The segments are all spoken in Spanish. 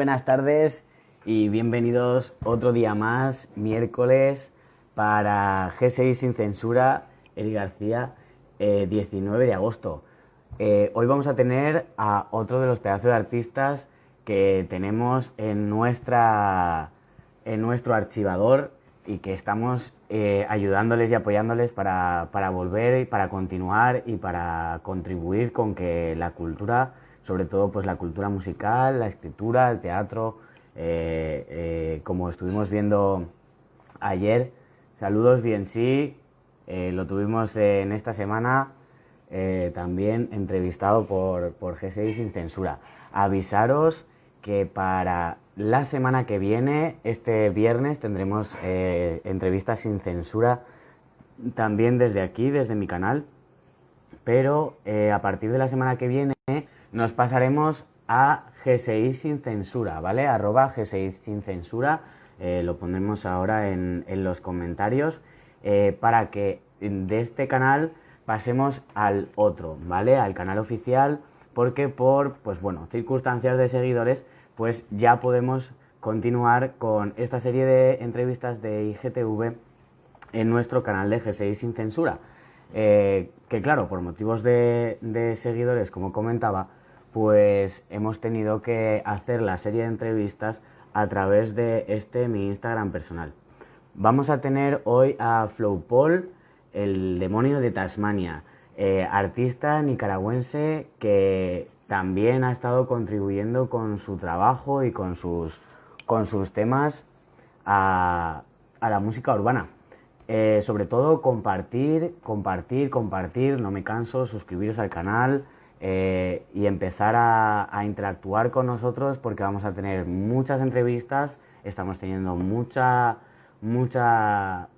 buenas tardes y bienvenidos otro día más, miércoles, para G6 sin censura, Eri García, 19 eh, de agosto. Eh, hoy vamos a tener a otro de los pedazos de artistas que tenemos en, nuestra, en nuestro archivador y que estamos eh, ayudándoles y apoyándoles para, para volver y para continuar y para contribuir con que la cultura sobre todo pues la cultura musical, la escritura, el teatro, eh, eh, como estuvimos viendo ayer. Saludos bien sí, eh, lo tuvimos en esta semana también entrevistado por, por G6 sin censura. Avisaros que para la semana que viene, este viernes, tendremos entrevistas sin censura también desde aquí, desde mi canal. Pero a partir de la semana que viene nos pasaremos a G6 sin censura, ¿vale? Arroba G6 sin censura, eh, lo pondremos ahora en, los comentarios, eh, para que de este canal pasemos al otro, ¿vale? Al canal oficial, porque por, pues bueno, circunstancias de seguidores, pues ya podemos continuar con esta serie de entrevistas de IGTV en nuestro canal de G6 sin censura. Eh, que claro, por motivos de seguidores, como comentaba, pues hemos tenido que hacer la serie de entrevistas a través de este mi Instagram personal. Vamos a tener hoy a Flow Paul, el demonio de Tasmania, eh, artista nicaragüense que también ha estado contribuyendo con su trabajo y con sus, con sus temas a, la música urbana. Eh, sobre todo compartir, compartir, compartir, no me canso, suscribiros al canal, eh, y empezar a, interactuar con nosotros porque vamos a tener muchas entrevistas, estamos teniendo mucha, mucha,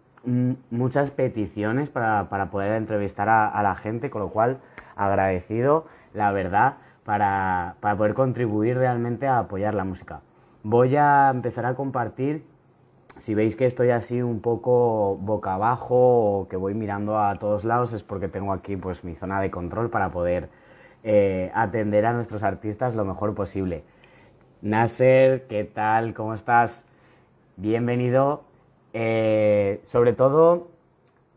muchas peticiones para, poder entrevistar a, la gente, con lo cual agradecido, la verdad, para, para poder contribuir realmente a apoyar la música. Voy a empezar a compartir si veis que estoy así un poco boca abajo o que voy mirando a todos lados es porque tengo aquí pues mi zona de control para poder eh, atender a nuestros artistas lo mejor posible. Nasser, ¿qué tal? ¿Cómo estás? Bienvenido. Eh, sobre todo,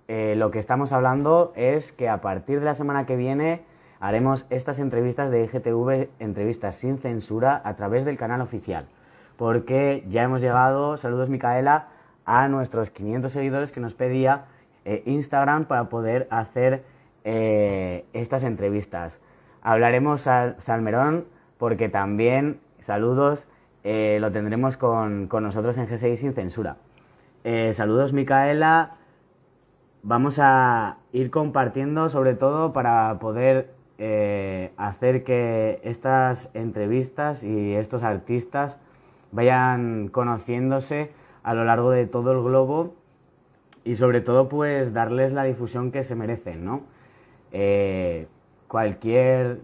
eh, lo que estamos hablando es que a partir de la semana que viene haremos estas entrevistas de IGTV, entrevistas sin censura, a través del canal oficial. Porque ya hemos llegado, saludos Micaela, a nuestros 500 seguidores que nos pedía Instagram para poder hacer estas entrevistas. Hablaremos a Salmerón porque también, saludos, eh, lo tendremos con, nosotros en G6 sin censura. Eh, saludos Micaela, vamos a ir compartiendo sobre todo para poder eh, hacer que estas entrevistas y estos artistas vayan conociéndose a lo largo de todo el globo y sobre todo pues darles la difusión que se merecen, ¿no? Cualquier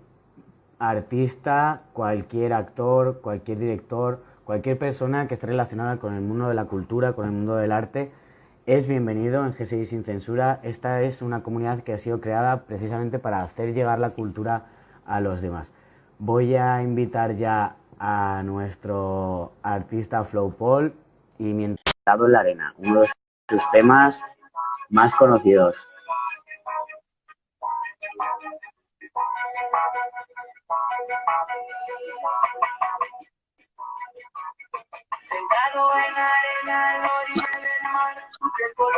artista, cualquier actor, cualquier director, cualquier persona que esté relacionada con el mundo de la cultura, con el mundo del arte, es bienvenido en G6 Sin Censura. Esta es una comunidad que ha sido creada precisamente para hacer llegar la cultura a los demás. Voy a invitar ya a nuestro artista Flow Paul y mientras en la arena, uno de sus temas más conocidos.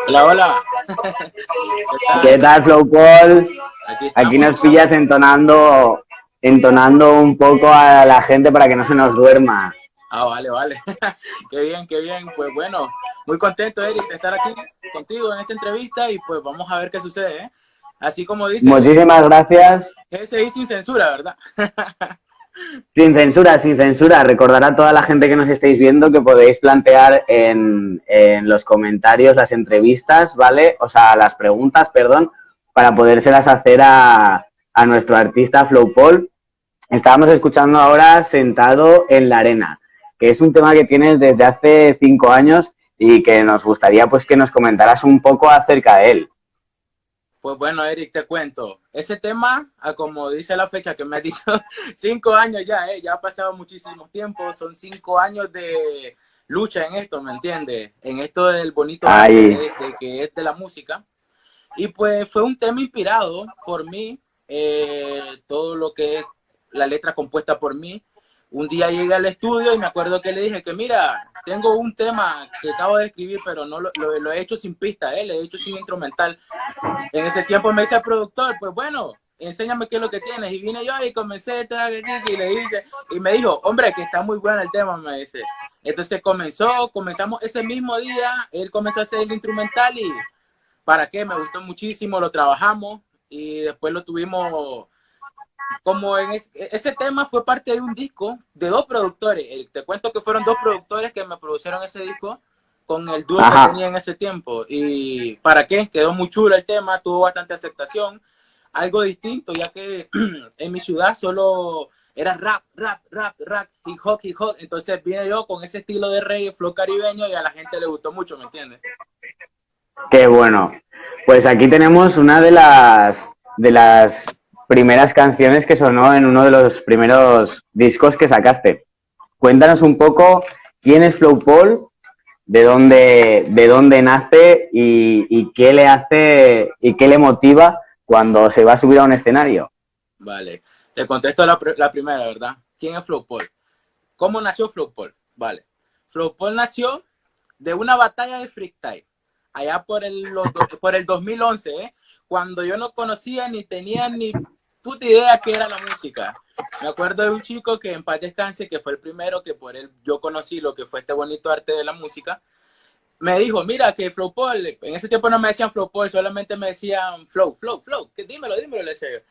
Hola, hola. ¿Qué tal, Flow Paul? Aquí, nos pillas entonando, entonando un poco a la gente para que no se nos duerma. Ah, vale, vale. qué bien, qué bien. Pues bueno, muy contento, Eric, de estar aquí contigo en esta entrevista y pues vamos a ver qué sucede, ¿eh? Así como dice... Muchísimas gracias. Ese sin censura, ¿verdad? Sin censura, sin censura. Recordar a toda la gente que nos estáis viendo que podéis plantear en, los comentarios las entrevistas, ¿vale? O sea, las preguntas, perdón, para podérselas hacer a, a nuestro artista Flow Paul. Estábamos escuchando ahora Sentado en la Arena, que es un tema que tienes desde hace cinco años y que nos gustaría pues que nos comentaras un poco acerca de él. Pues bueno, Eric, te cuento. Ese tema, como dice la fecha que me ha dicho, cinco años ya, ¿eh? ya ha pasado muchísimo tiempo, son cinco años de lucha en esto, ¿me entiendes? En esto del bonito de, que es de la música. Y pues fue un tema inspirado por mí, eh, todo lo que es la letra compuesta por mí, un día llegué al estudio y me acuerdo que le dije que mira, tengo un tema que acabo de escribir, pero no lo, he hecho sin pista, ¿eh? lo he hecho sin instrumental. En ese tiempo me dice el productor, pues bueno, enséñame qué es lo que tienes. Y vine yo y comencé y le dice, y me dijo, hombre, que está muy bueno el tema, me dice. Entonces comenzó, comenzamos ese mismo día, él comenzó a hacer el instrumental y para qué, me gustó muchísimo, lo trabajamos y después lo tuvimos como en ese tema fue parte de un disco de dos productores. Te cuento que fueron dos productores que me produjeron ese disco con el dúo que tenía en ese tiempo. ¿Y para qué? Quedó muy chulo el tema, tuvo bastante aceptación. Algo distinto, ya que en mi ciudad solo era rap, rap, rap, rap, hip hop, hip hop. Entonces vine yo con ese estilo de reggae, flow caribeño y a la gente le gustó mucho, ¿me entiendes? Qué bueno. Pues aquí tenemos una de las de las primeras canciones que sonó en uno de los primeros discos que sacaste. Cuéntanos un poco quién es Flow Paul, de dónde, de dónde nace y, qué le hace y qué le motiva cuando se va a subir a un escenario. Vale, te contesto la, primera, ¿verdad? ¿Quién es Flow Paul? ¿Cómo nació Flow Paul? Vale, Flow Paul nació de una batalla de freestyle allá por el, por el 2011, ¿eh? cuando yo no conocía ni tenía ni puta idea qué era la música. Me acuerdo de un chico que en paz descanse, que fue el primero que por él yo conocí lo que fue este bonito arte de la música. Me dijo, mira, que Flow Paul, en ese tiempo no me decían Flow Paul, solamente me decían Flow, Flow, Flow, que dímelo, dímelo, le decía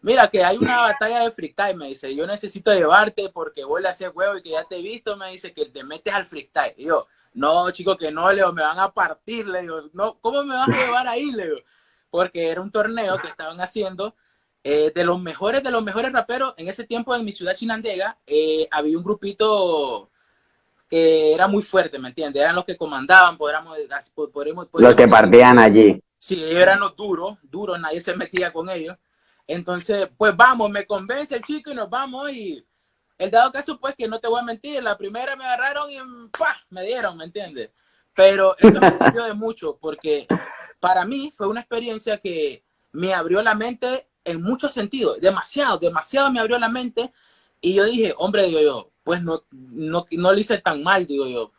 Mira, que hay una batalla de freestyle, me dice, yo necesito llevarte porque voy a hacer huevo y que ya te he visto, me dice, que te metes al freestyle. Y yo, no, chico, que no, Leo, me van a partir, le digo, no, ¿cómo me vas a llevar ahí, Leo? Porque era un torneo que estaban haciendo eh, de los mejores, de los mejores raperos, en ese tiempo en mi ciudad chinandega, eh, había un grupito que era muy fuerte, ¿me entiendes? Eran los que comandaban, podríamos, podríamos, los que partían allí. Sí, eran los duros, duros, nadie se metía con ellos. Entonces, pues vamos, me convence el chico y nos vamos y el dado caso, pues, que no te voy a mentir, la primera me agarraron y ¡pah! me dieron, ¿me entiendes? Pero eso me sirvió de mucho porque para mí fue una experiencia que me abrió la mente en muchos sentidos, demasiado, demasiado me abrió la mente y yo dije, hombre, digo yo, pues no, no, no lo hice tan mal, digo yo.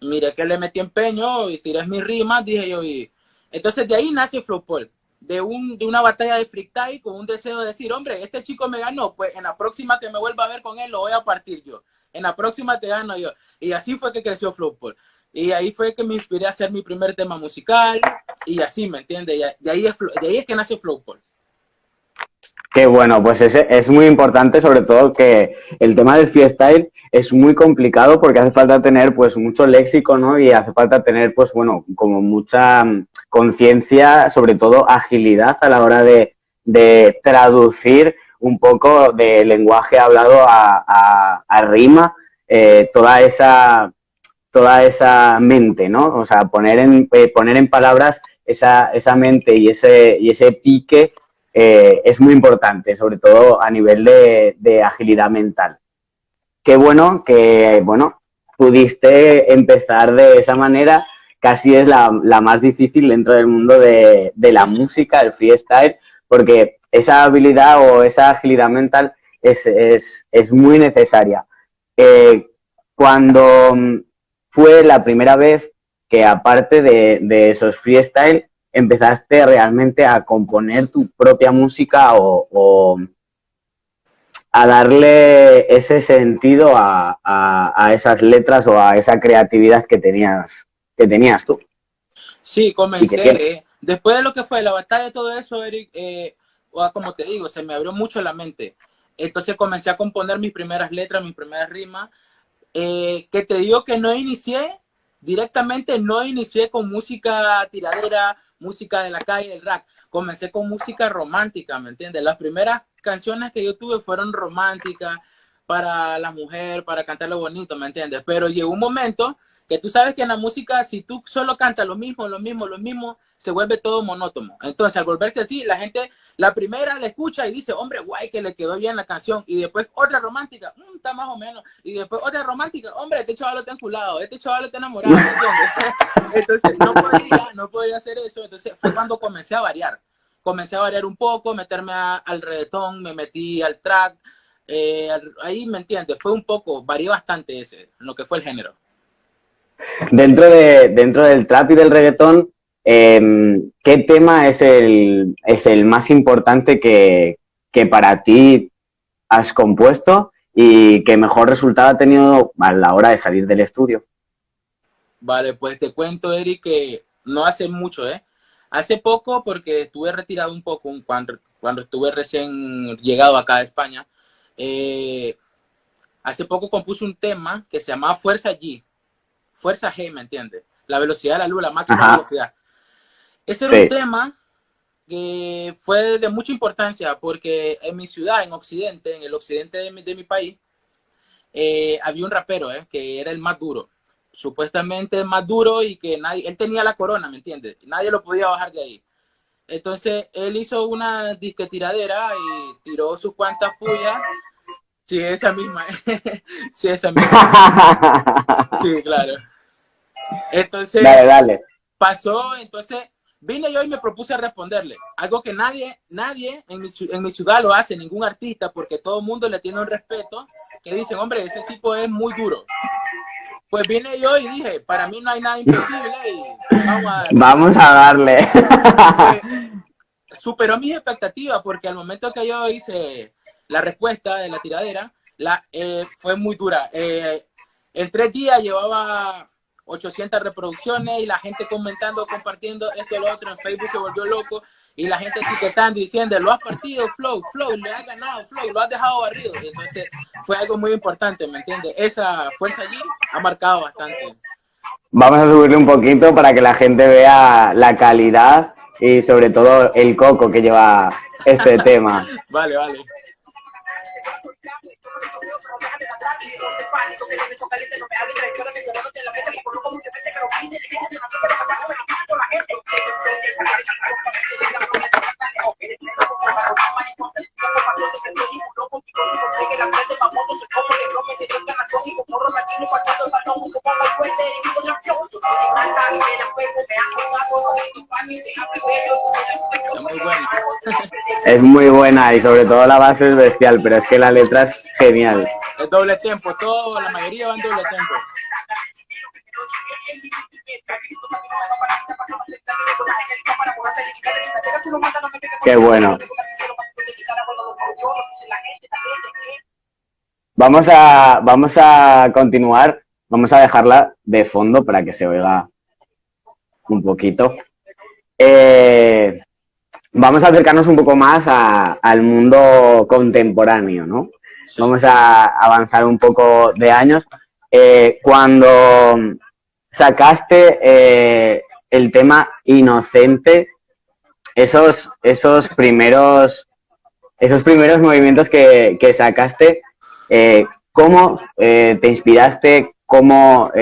Mire que le metí empeño y tiré mis rimas, dije yo, y entonces de ahí nace Flowpol, de, un, de una batalla de freestyle con un deseo de decir, hombre, este chico me ganó, pues en la próxima que me vuelva a ver con él lo voy a partir yo. En la próxima te gano yo. Y así fue que creció Flowpol. Y ahí fue que me inspiré a hacer mi primer tema musical y así, ¿me entiendes? De ahí es, de ahí es que nace Flowpol. Qué bueno, pues es, es muy importante sobre todo que el tema del freestyle es muy complicado porque hace falta tener pues mucho léxico, ¿no? Y hace falta tener pues bueno, como mucha mm, conciencia, sobre todo agilidad a la hora de, traducir un poco de lenguaje hablado a, a, rima, eh, toda esa toda esa mente, ¿no? O sea, poner en, eh, poner en palabras esa, esa mente y ese, y ese pique eh, es muy importante, sobre todo a nivel de, agilidad mental. Qué bueno que, bueno, pudiste empezar de esa manera, casi es la, más difícil dentro del mundo de, la música, el freestyle, porque esa habilidad o esa agilidad mental es, muy necesaria. Eh, cuando fue la primera vez que aparte de, de esos freestyle, empezaste realmente a componer tu propia música o, a darle ese sentido a, esas letras o a esa creatividad que tenías, que tenías tú. Sí, comencé. después de lo que fue la batalla de todo eso, Eric, eh, como te digo, se me abrió mucho la mente. Entonces comencé a componer mis primeras letras, mis primeras rimas, eh, que te digo que no inicié, directamente no inicié con música tiradera, música de la calle, del rap. Comencé con música romántica, ¿me entiendes? Las primeras canciones que yo tuve fueron románticas para la mujer, para cantar lo bonito, ¿me entiendes? Pero llegó un momento que tú sabes que en la música, si tú solo cantas lo mismo, lo mismo, lo mismo, se vuelve todo monótono. Entonces, al volverse así, la gente, la primera la escucha y dice, hombre, guay, que le quedó bien la canción. Y después otra romántica, mm, está más o menos. Y después otra romántica, hombre, este chaval está enculado, este chaval está enamorado, Entonces, no podía, no podía hacer eso. Entonces, fue cuando comencé a variar. Comencé a variar un poco, meterme al reggaetón, me metí al track. Eh, ahí, ¿me entiendes? Fue un poco, varié bastante ese, lo que fue el género. Dentro, de, dentro del trap y del reggaetón, Em, ¿Qué tema es el, es el más importante que, para ti has compuesto y que mejor resultado ha tenido a la hora de salir del estudio? Vale, pues te cuento, Eric, que no hace mucho, ¿eh? Hace poco, porque estuve retirado un poco cuando, cuando estuve recién llegado acá a España, eh, hace poco compuse un tema que se llamaba Fuerza G, Fuerza G, ¿me entiendes? La velocidad de la luz, la máxima velocidad. Ese era un tema que fue de mucha importancia porque en mi ciudad, en Occidente, en el occidente de mi, país, eh, había un rapero eh, que era el más duro. Supuestamente el más duro y que nadie, él tenía la corona, ¿me entiendes? Nadie lo podía bajar de ahí. Entonces él hizo una disque tiradera y tiró sus cuantas pullas. Sí, esa misma. sí, esa misma. sí, claro. Entonces, dale, dale. pasó, entonces Vine yo y me propuse responderle, algo que nadie, nadie en mi, en mi ciudad lo hace, ningún artista, porque todo el mundo le tiene un respeto, que dicen, hombre, ese tipo es muy duro. Pues vine yo y dije, para mí no hay nada imposible y vamos a, vamos a darle. superó mis expectativas porque al momento que yo hice la respuesta de la tiradera, la, eh, fue muy dura. Eh, en tres días llevaba 800 reproducciones y la gente comentando, compartiendo esto y lo otro. En Facebook se volvió loco y la gente etiquetando diciendo, lo has partido, Flow, Flow, le has ganado, Flow, lo has dejado barrido. entonces fue algo muy importante, ¿me entiendes? Esa fuerza allí ha marcado bastante. Vamos a subirle un poquito para que la gente vea la calidad y sobre todo el coco que lleva este tema. Vale, vale. Es muy buena y sobre todo la base es bestial, pero es que la letra es genial. Es doble tiempo, todo, la mayoría van doble tiempo. Qué bueno. Vamos a, vamos a continuar, vamos a dejarla de fondo para que se oiga un poquito. Eh, vamos a acercarnos un poco más al mundo contemporáneo, ¿no? Vamos a avanzar un poco de años. Eh, cuando sacaste eh, el tema inocente, esos, esos primeros esos primeros movimientos que, que sacaste, eh, ¿cómo te inspiraste? ¿Cómo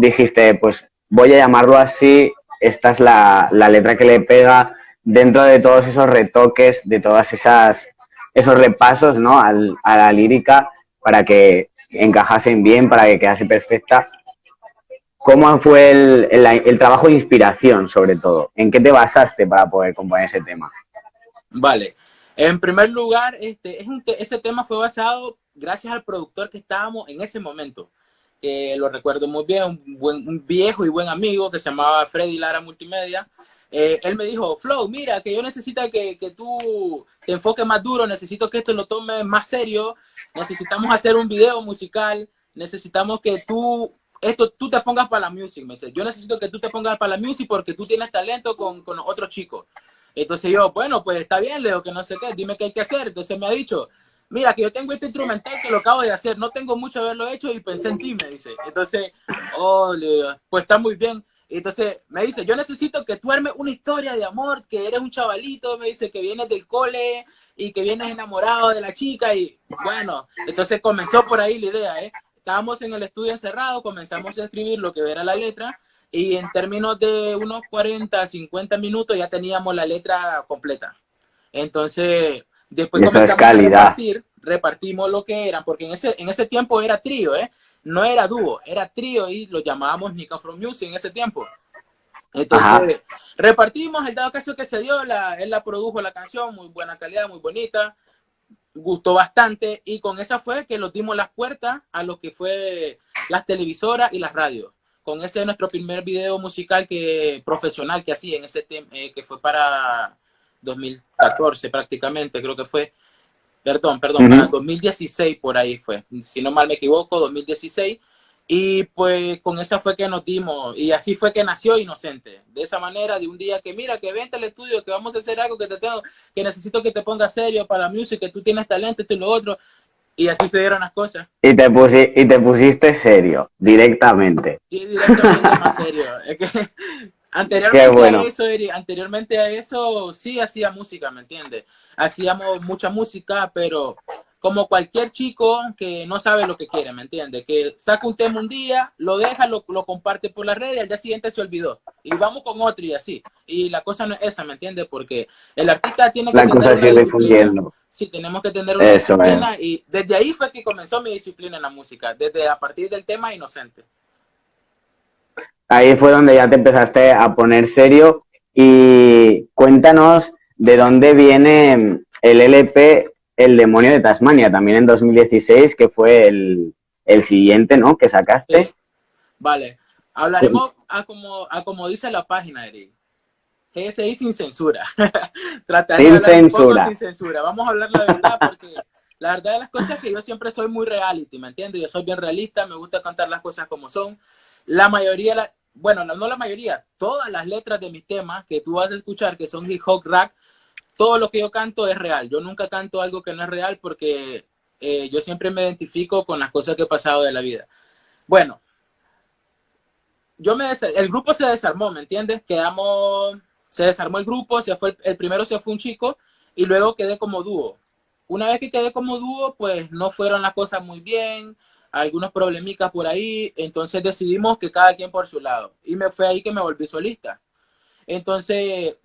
dijiste, pues voy a llamarlo así, esta es la, la letra que le pega dentro de todos esos retoques, de todas esas esos repasos ¿no? a la lírica para que encajasen bien, para que quedase perfecta. ¿Cómo fue el, trabajo de inspiración, sobre todo? ¿En qué te basaste para poder componer ese tema? Vale. En primer lugar, este, es ese tema fue basado gracias al productor que estábamos en ese momento. lo recuerdo muy bien, un, un viejo y buen amigo que se llamaba Freddy Lara Multimedia. Eh, él me dijo, Flow, mira, que yo necesito que, que, tú te enfoques más duro, necesito que esto lo tomes más serio, necesitamos hacer un video musical, necesitamos que tú, esto, tú te pongas para la music, me dice, yo necesito que tú te pongas para la music porque tú tienes talento con, con otros chicos. Entonces yo, bueno, pues está bien, Leo, que no sé qué, dime qué hay que hacer. Entonces me ha dicho, mira, que yo tengo este instrumental que lo acabo de hacer, no tengo mucho haberlo hecho y pensé en ti, me dice. Entonces, oh, Leo, pues está muy bien entonces me dice, yo necesito que tú armes una historia de amor, que eres un chavalito, me dice que vienes del cole y que vienes enamorado de la chica y bueno, entonces comenzó por ahí la idea, ¿eh? estábamos en el estudio encerrado, comenzamos a escribir lo que era la letra y en términos de unos 40, 50 minutos ya teníamos la letra completa. Entonces, después comenzamos a repartir, repartimos lo que eran, porque en ese, en ese tiempo era trío, ¿eh? No era dúo, era trío y lo llamábamos Nika From Music en ese tiempo. Entonces, repartimos, el dado caso que se dio, la, él la produjo la canción, muy buena calidad, muy bonita, gustó bastante y con esa fue que nos dimos las puertas a lo que fue las televisoras y las radios. Con ese nuestro primer video musical que profesional que hacía en ese eh, que fue para 2014 prácticamente, creo que fue. Perdón, perdón, para 2016 por ahí fue. Si no mal me equivoco, 2016 y pues con esa fue que nos dimos, y así fue que nació Inocente. De esa manera, de un día que mira, que vente al estudio, que vamos a hacer algo que te tengo, que necesito que te pongas serio para la música, que tú tienes talento, esto y lo otro. Y así se dieron las cosas. Y te, y te pusiste serio, directamente. Sí, directamente más serio. Es que anteriormente, a eso, anteriormente a eso sí hacía música, ¿me entiendes? Hacíamos mucha música, pero como cualquier chico que no sabe lo que quiere, ¿me entiende? Que saca un tema un día, lo deja, lo, lo comparte por la red y al día siguiente se olvidó. Y vamos con otro y así. Y la cosa no es esa, ¿me entiende? Porque el artista tiene que la tener una disciplina. Sí, tenemos que tener una disciplina. Y desde ahí fue que comenzó mi disciplina en la música, desde a partir del tema Inocente. Ahí fue donde ya te empezaste a poner serio y cuéntanos de dónde viene el LP el demonio de Tasmania, también en 2016, que fue el, siguiente, ¿no? Que sacaste. Vale. Hablaremos a como, a como dice la página, Eric. GSI sin censura. Trataré sin de censura. sin censura. Vamos a hablar la verdad porque la verdad de las cosas es que yo siempre soy muy reality, ¿me entiendes? Yo soy bien realista, me gusta contar las cosas como son. La mayoría, la, bueno, no, la mayoría, todas las letras de mis temas que tú vas a escuchar, que son hip hop rap, todo lo que yo canto es real. Yo nunca canto algo que no es real porque eh, yo siempre me identifico con las cosas que he pasado de la vida. Bueno, yo me el grupo se desarmó, ¿me entiendes? Quedamos, se desarmó el grupo, se fue el, primero se fue un chico y luego quedé como dúo. Una vez que quedé como dúo, pues no fueron las cosas muy bien, algunos problemicas por ahí, entonces decidimos que cada quien por su lado. Y me fue ahí que me volví solista. Entonces,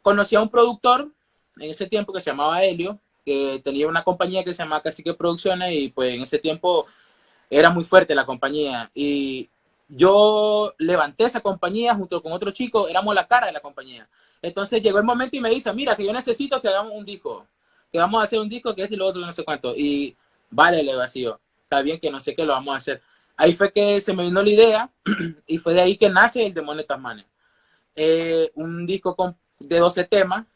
conocí a un productor en ese tiempo que se llamaba Helio, que tenía una compañía que se llamaba Cacique Producciones y pues en ese tiempo era muy fuerte la compañía. Y yo levanté esa compañía junto con otro chico, éramos la cara de la compañía. Entonces llegó el momento y me dice, mira, que yo necesito que hagamos un disco, que vamos a hacer un disco que es y lo otro, no sé cuánto. Y vale, le vacío, está bien que no sé qué lo vamos a hacer. Ahí fue que se me vino la idea y fue de ahí que nace el Demonio de Tasmania. Eh, un disco con de 12 temas,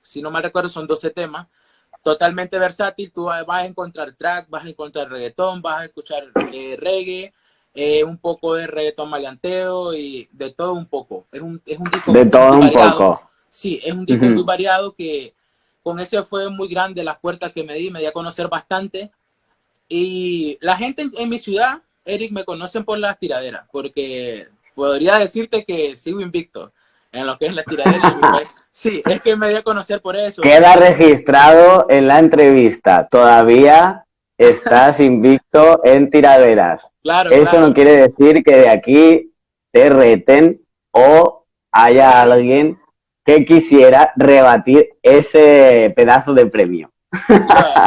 si no mal recuerdo son 12 temas, totalmente versátil, tú vas a encontrar track, vas a encontrar reggaetón, vas a escuchar eh, reggae, eh, un poco de reggaetón maleanteo y de todo un poco. Es un, es un disco de todo un variado. poco. Sí, es un disco muy variado que con ese fue muy grande las puertas que me di, me di a conocer bastante. Y la gente en, en mi ciudad, Eric, me conocen por las tiraderas, porque podría decirte que sigo invicto en lo que es la tiradera. sí, es que me dio a conocer por eso. Queda registrado en la entrevista. Todavía estás invicto en tiraderas. Claro, Eso no quiere decir que de aquí te reten o haya alguien que quisiera rebatir ese pedazo de premio.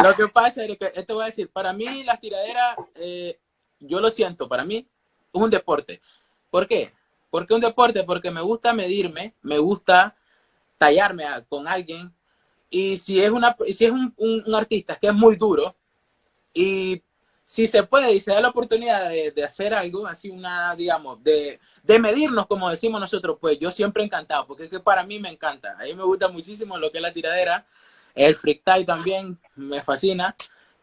Lo que pasa es que, esto voy a decir, para mí las tiraderas, eh, yo lo siento, para mí es un deporte. ¿Por qué? ¿Por qué un deporte? Porque me gusta medirme, me gusta tallarme con alguien. Y si es, una, si es un, artista que es muy duro, y si se puede y se da la oportunidad de, hacer algo, así una, digamos, de, medirnos, como decimos nosotros, pues yo siempre encantado, porque es que para mí me encanta. A mí me gusta muchísimo lo que es la tiradera, el freestyle también me fascina.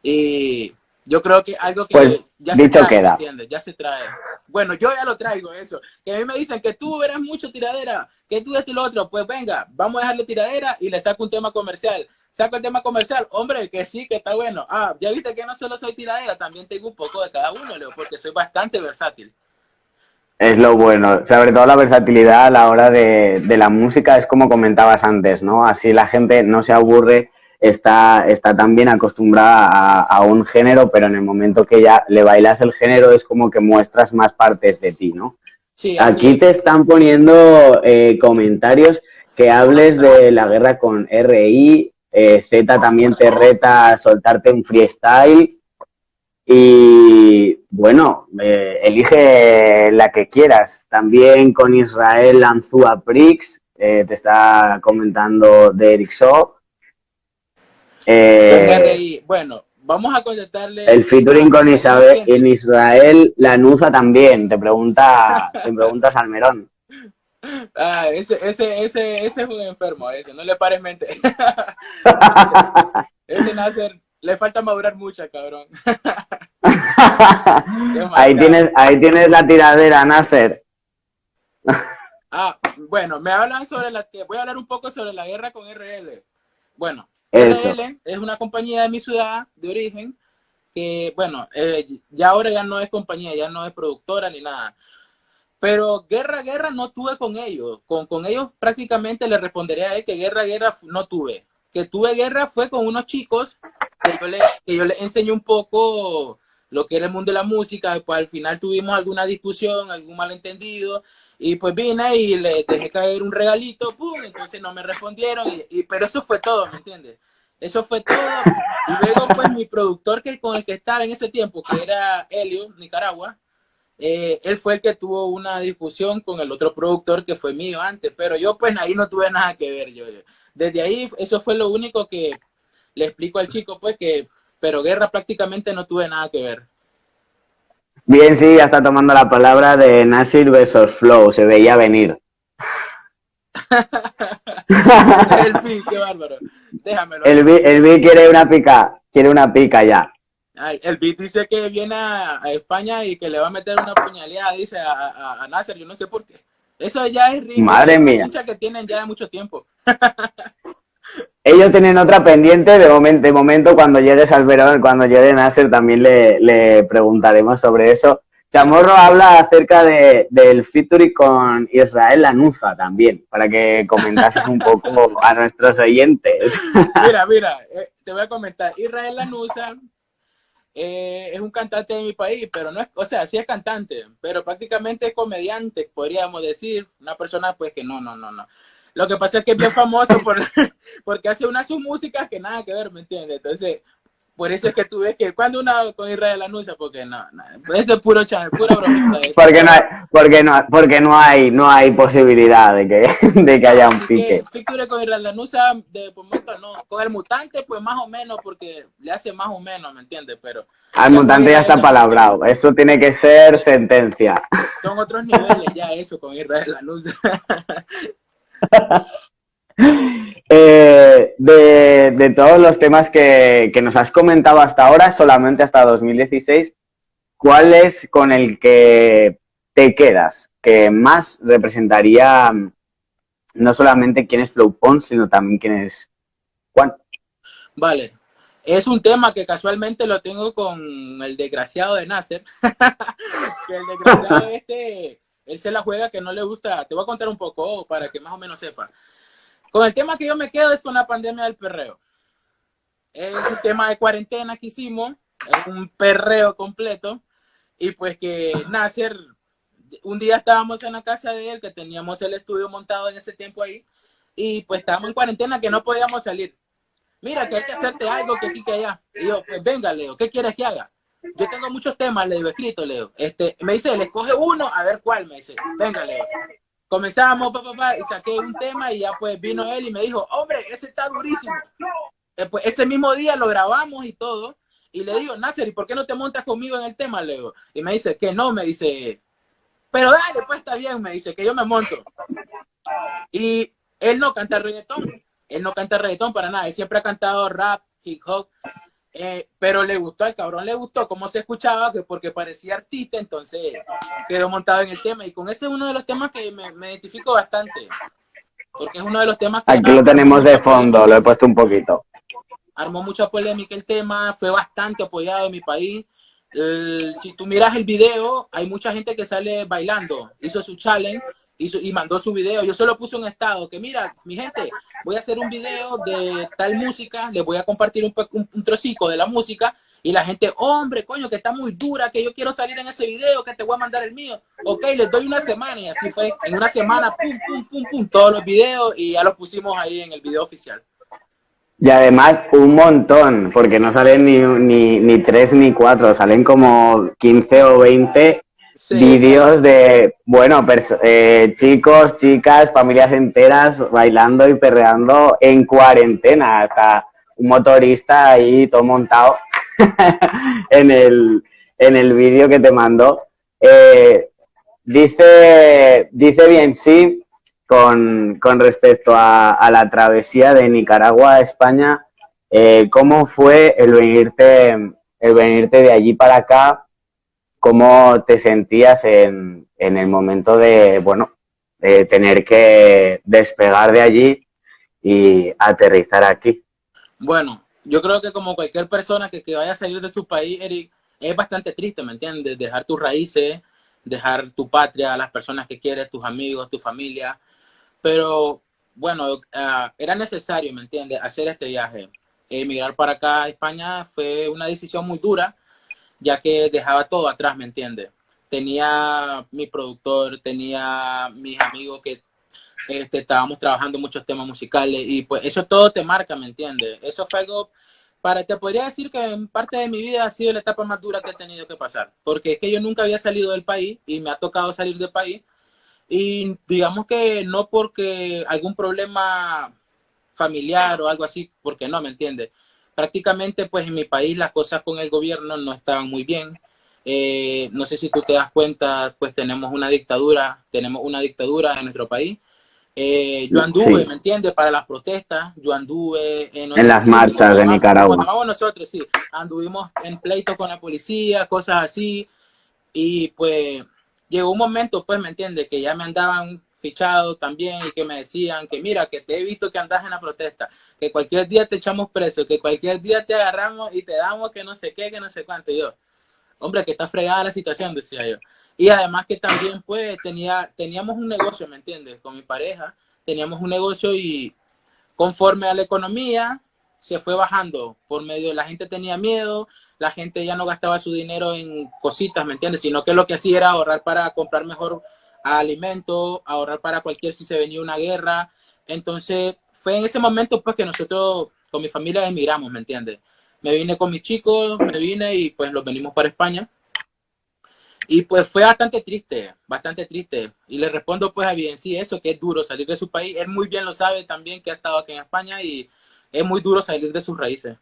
Y yo creo que algo que pues, ya se trae, queda. Ya se trae. Bueno, yo ya lo traigo eso. Que a mí me dicen que tú eres mucho tiradera, que tú y lo otro. Pues venga, vamos a dejarle tiradera y le saco un tema comercial. Saco el tema comercial, hombre, que sí, que está bueno. Ah, ya viste que no solo soy tiradera, también tengo un poco de cada uno, Leo, porque soy bastante versátil. Es lo bueno, sobre todo la versatilidad a la hora de, de la música, es como comentabas antes, ¿no? Así la gente no se aburre está, está también acostumbrada a, un género, pero en el momento que ya le bailas el género es como que muestras más partes de ti, ¿no? Sí, Aquí te están poniendo eh, comentarios que hables de la guerra con RI, eh, Z también te reta a soltarte un freestyle y bueno, eh, elige la que quieras. También con Israel Anzúa Prix, te está comentando de Eric Shaw. bueno, vamos a contestarle. El featuring con Isabel, en Israel Lanuza también, te pregunta, te pregunta Salmerón. Ah, ese, ese, ese, ese es un enfermo, ese, no le pares mente. ese, ese le falta madurar mucho, cabrón. ahí tienes, ahí tienes la tiradera, Nasser. ah, bueno, me hablan sobre la, voy a hablar un poco sobre la guerra con RL. Bueno, RL es una compañía de mi ciudad de origen que, bueno, eh, ya ahora ya no es compañía, ya no es productora ni nada. Pero guerra, guerra no tuve con ellos. Con, con ellos prácticamente le respondería a él que guerra, guerra no tuve. Que tuve guerra fue con unos chicos que yo le, que yo le enseñé un poco lo que era el mundo de la música. Pues al final tuvimos alguna discusión, algún malentendido. Y pues vine y le dejé caer un regalito, pum, entonces no me respondieron, y, pero eso fue todo, ¿me entiendes? Eso fue todo. Y luego pues mi productor que con el que estaba en ese tiempo, que era Helio, Nicaragua, eh, él fue el que tuvo una discusión con el otro productor que fue mío antes, pero yo pues ahí no tuve nada que ver. Yo, Desde ahí eso fue lo único que le explico al chico pues que, pero guerra prácticamente no tuve nada que ver. Bien, sí, ya está tomando la palabra de Nasir versus Flow, se veía venir. el B, qué bárbaro. Déjamelo. El B, quiere una pica, quiere una pica ya. el B dice que viene a, España y que le va a meter una puñalada, dice a, a, a Nasser, yo no sé por qué. Eso ya es rico. Madre mía. que tienen ya de mucho tiempo. Ellos tienen otra pendiente, de momento, momento cuando llegues al verón, cuando llegue Nasser también le, preguntaremos sobre eso. Chamorro habla acerca de, del featuring con Israel Lanuza también, para que comentases un poco a nuestros oyentes. Mira, mira, eh, te voy a comentar. Israel Lanuza eh, es un cantante de mi país, pero no es, o sea, sí es cantante, pero prácticamente es comediante, podríamos decir, una persona pues que no, no, no, no. Lo que pasa es que es bien famoso por, porque hace una su música que nada que ver, ¿me entiendes? Entonces, por eso es que tú ves que cuando una con Israel anuncia, porque no, no esto es puro chan, pura bromita. Porque no hay, porque no, porque no hay, no hay posibilidad de que, de que haya un pique. Picture con Israel anuncia de momento no, con el mutante pues más o menos porque le hace más o menos, ¿me entiendes? Pero al mutante ya está palabrado, eso tiene que ser sentencia. Son otros niveles ya eso con Israel anuncia. Eh, de, todos los temas que, nos has comentado hasta ahora, solamente hasta 2016, ¿cuál es con el que te quedas? Que más representaría mm, no solamente quién es Flow sino también quién es Juan. Vale. Es un tema que casualmente lo tengo con el desgraciado de Nasser. que el desgraciado este él se la juega que no le gusta. Te voy a contar un poco para que más o menos sepa. Con el tema que yo me quedo es con la pandemia del perreo. Es un tema de cuarentena que hicimos, es un perreo completo. Y pues que Nasser, un día estábamos en la casa de él, que teníamos el estudio montado en ese tiempo ahí, y pues estábamos en cuarentena que no podíamos salir. Mira, que hay que hacerte algo que aquí que allá. Y yo, pues venga, Leo, ¿qué quieres que haga? Yo tengo muchos temas, le digo, escrito, Leo. Este, me dice, le escoge uno, a ver cuál, me dice. Venga, Leo. Comenzamos, papá, y saqué un tema y ya pues vino él y me dijo, hombre, ese está durísimo. Eh, pues, ese mismo día lo grabamos y todo. Y le digo, Nasser, ¿y por qué no te montas conmigo en el tema, Leo? Y me dice, que no, me dice, pero dale, pues está bien, me dice, que yo me monto. Y él no canta reggaetón, él no canta reggaetón para nada, él siempre ha cantado rap, hip hop, eh, pero le gustó, al cabrón le gustó cómo se escuchaba, que porque parecía artista, entonces quedó montado en el tema. Y con ese es uno de los temas que me, identifico bastante. Porque es uno de los temas que... Aquí lo tenemos de fondo, lo he puesto un poquito. Armó mucha polémica el tema, fue bastante apoyado en mi país. si tú miras el video, hay mucha gente que sale bailando. Hizo su challenge y mandó su video. Yo solo puse un estado que, mira, mi gente, voy a hacer un video de tal música, les voy a compartir un, un, trocico de la música y la gente, hombre, coño, que está muy dura, que yo quiero salir en ese video, que te voy a mandar el mío. Ok, les doy una semana y así fue. En una semana, pum, pum, pum, pum, todos los videos y ya los pusimos ahí en el video oficial. Y además un montón, porque no salen ni, ni, ni tres ni cuatro, salen como 15 o 20 vídeos de, bueno, eh, chicos, chicas, familias enteras bailando y perreando en cuarentena, hasta un motorista ahí todo montado en el, en el vídeo que te mandó. Eh, dice, dice bien sí con, con respecto a, la travesía de Nicaragua a España, eh, ¿cómo fue el venirte, el venirte de allí para acá? ¿Cómo te sentías en, en el momento de, bueno, tener que despegar de allí y aterrizar aquí? Bueno, yo creo que como cualquier persona que, que vaya a salir de su país, Eric, es bastante triste, ¿me entiendes? Dejar tus raíces, dejar tu patria, las personas que quieres, tus amigos, tu familia. Pero bueno, ah, era necesario, ¿me entiendes? Hacer este viaje. Emigrar para acá a España fue una decisión muy dura, ya que dejaba todo atrás, ¿me entiendes? Tenía mi productor, tenía mis amigos que este, estábamos trabajando muchos temas musicales y pues eso todo te marca, ¿me entiendes? Eso fue algo, para, te podría decir que en parte de mi vida ha sido la etapa más dura que he tenido que pasar, porque es que yo nunca había salido del país y me ha tocado salir del país y digamos que no porque algún problema familiar o algo así, porque no, ¿me entiendes? Prácticamente pues en mi país las cosas con el gobierno no estaban muy bien. Eh, no sé si tú te das cuenta, pues tenemos una dictadura, tenemos una dictadura en nuestro país. Eh, yo anduve, ¿me entiendes? Para las protestas, yo anduve en, en las marchas de Nicaragua. nosotros, sí, anduvimos en pleito con la policía, cosas así, y pues llegó un momento, pues, ¿me entiendes? Que ya me andaban fichado también y que me decían que mira, que te he visto que andas en la protesta, que cualquier día te echamos preso, que cualquier día te agarramos y te damos que no sé qué, que no sé cuánto. Yo, hombre, que está fregada la situación, decía yo. Y además que también, pues, tenía, teníamos un negocio, ¿me entiendes? Con mi pareja, teníamos un negocio y conforme a la economía, se fue bajando por medio, la gente tenía miedo, la gente ya no gastaba su dinero en cositas, ¿me entiendes? Sino que lo que hacía era ahorrar para comprar mejor alimento, ahorrar para cualquier si se venía una guerra. Entonces, fue en ese momento pues que nosotros con mi familia emigramos, ¿me entiendes? Me vine con mis chicos, me vine y pues los venimos para España. Y pues fue bastante triste, bastante triste. Y le respondo pues a bien, sí, eso, que es duro salir de su país. Él muy bien lo sabe también que ha estado aquí en España y es muy duro salir de sus raíces.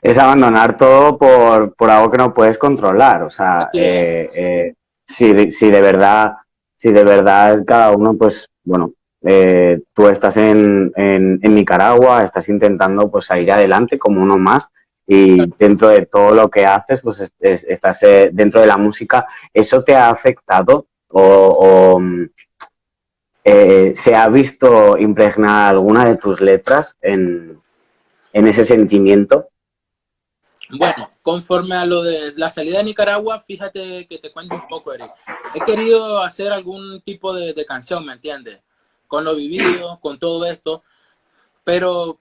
Es abandonar todo por, por algo que no puedes controlar. O sea, eh, eh, si, si, de verdad, si de verdad cada uno, pues, bueno, eh, tú estás en, en, Nicaragua, estás intentando pues salir adelante como uno más y dentro de todo lo que haces, pues estás dentro de la música. ¿Eso te ha afectado o, eh, ¿se ha visto impregnada alguna de tus letras en, ese sentimiento? Bueno, conforme a lo de la salida de Nicaragua, fíjate que te cuento un poco, Eric. He querido hacer algún tipo de, canción, ¿me entiendes? Con lo vivido, con todo esto, pero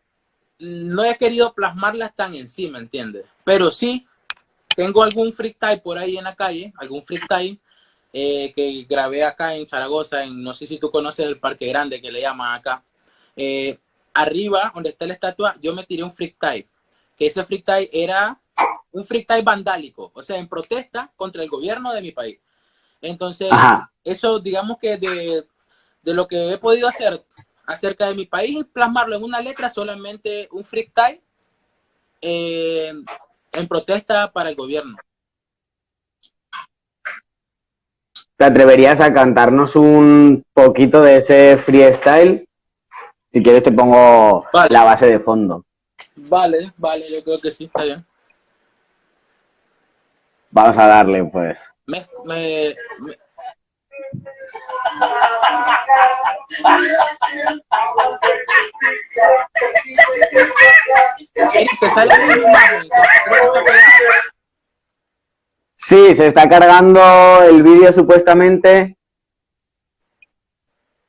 no he querido plasmarlas tan en sí, ¿me entiendes? Pero sí, tengo algún freestyle por ahí en la calle, algún freestyle eh, que grabé acá en Zaragoza, en, no sé si tú conoces el Parque Grande que le llaman acá. Eh, arriba, donde está la estatua, yo me tiré un freestyle, que ese freestyle era un freestyle vandálico, o sea, en protesta contra el gobierno de mi país. Entonces, eso digamos que de, de, lo que he podido hacer acerca de mi país, plasmarlo en una letra, solamente un freestyle eh, en protesta para el gobierno. ¿Te atreverías a cantarnos un poquito de ese freestyle? Si quieres te pongo la base de fondo. Vale, vale, yo creo que sí, está bien. Vamos a darle, pues. Me, me, ¿Te sale Sí, se está cargando el vídeo supuestamente.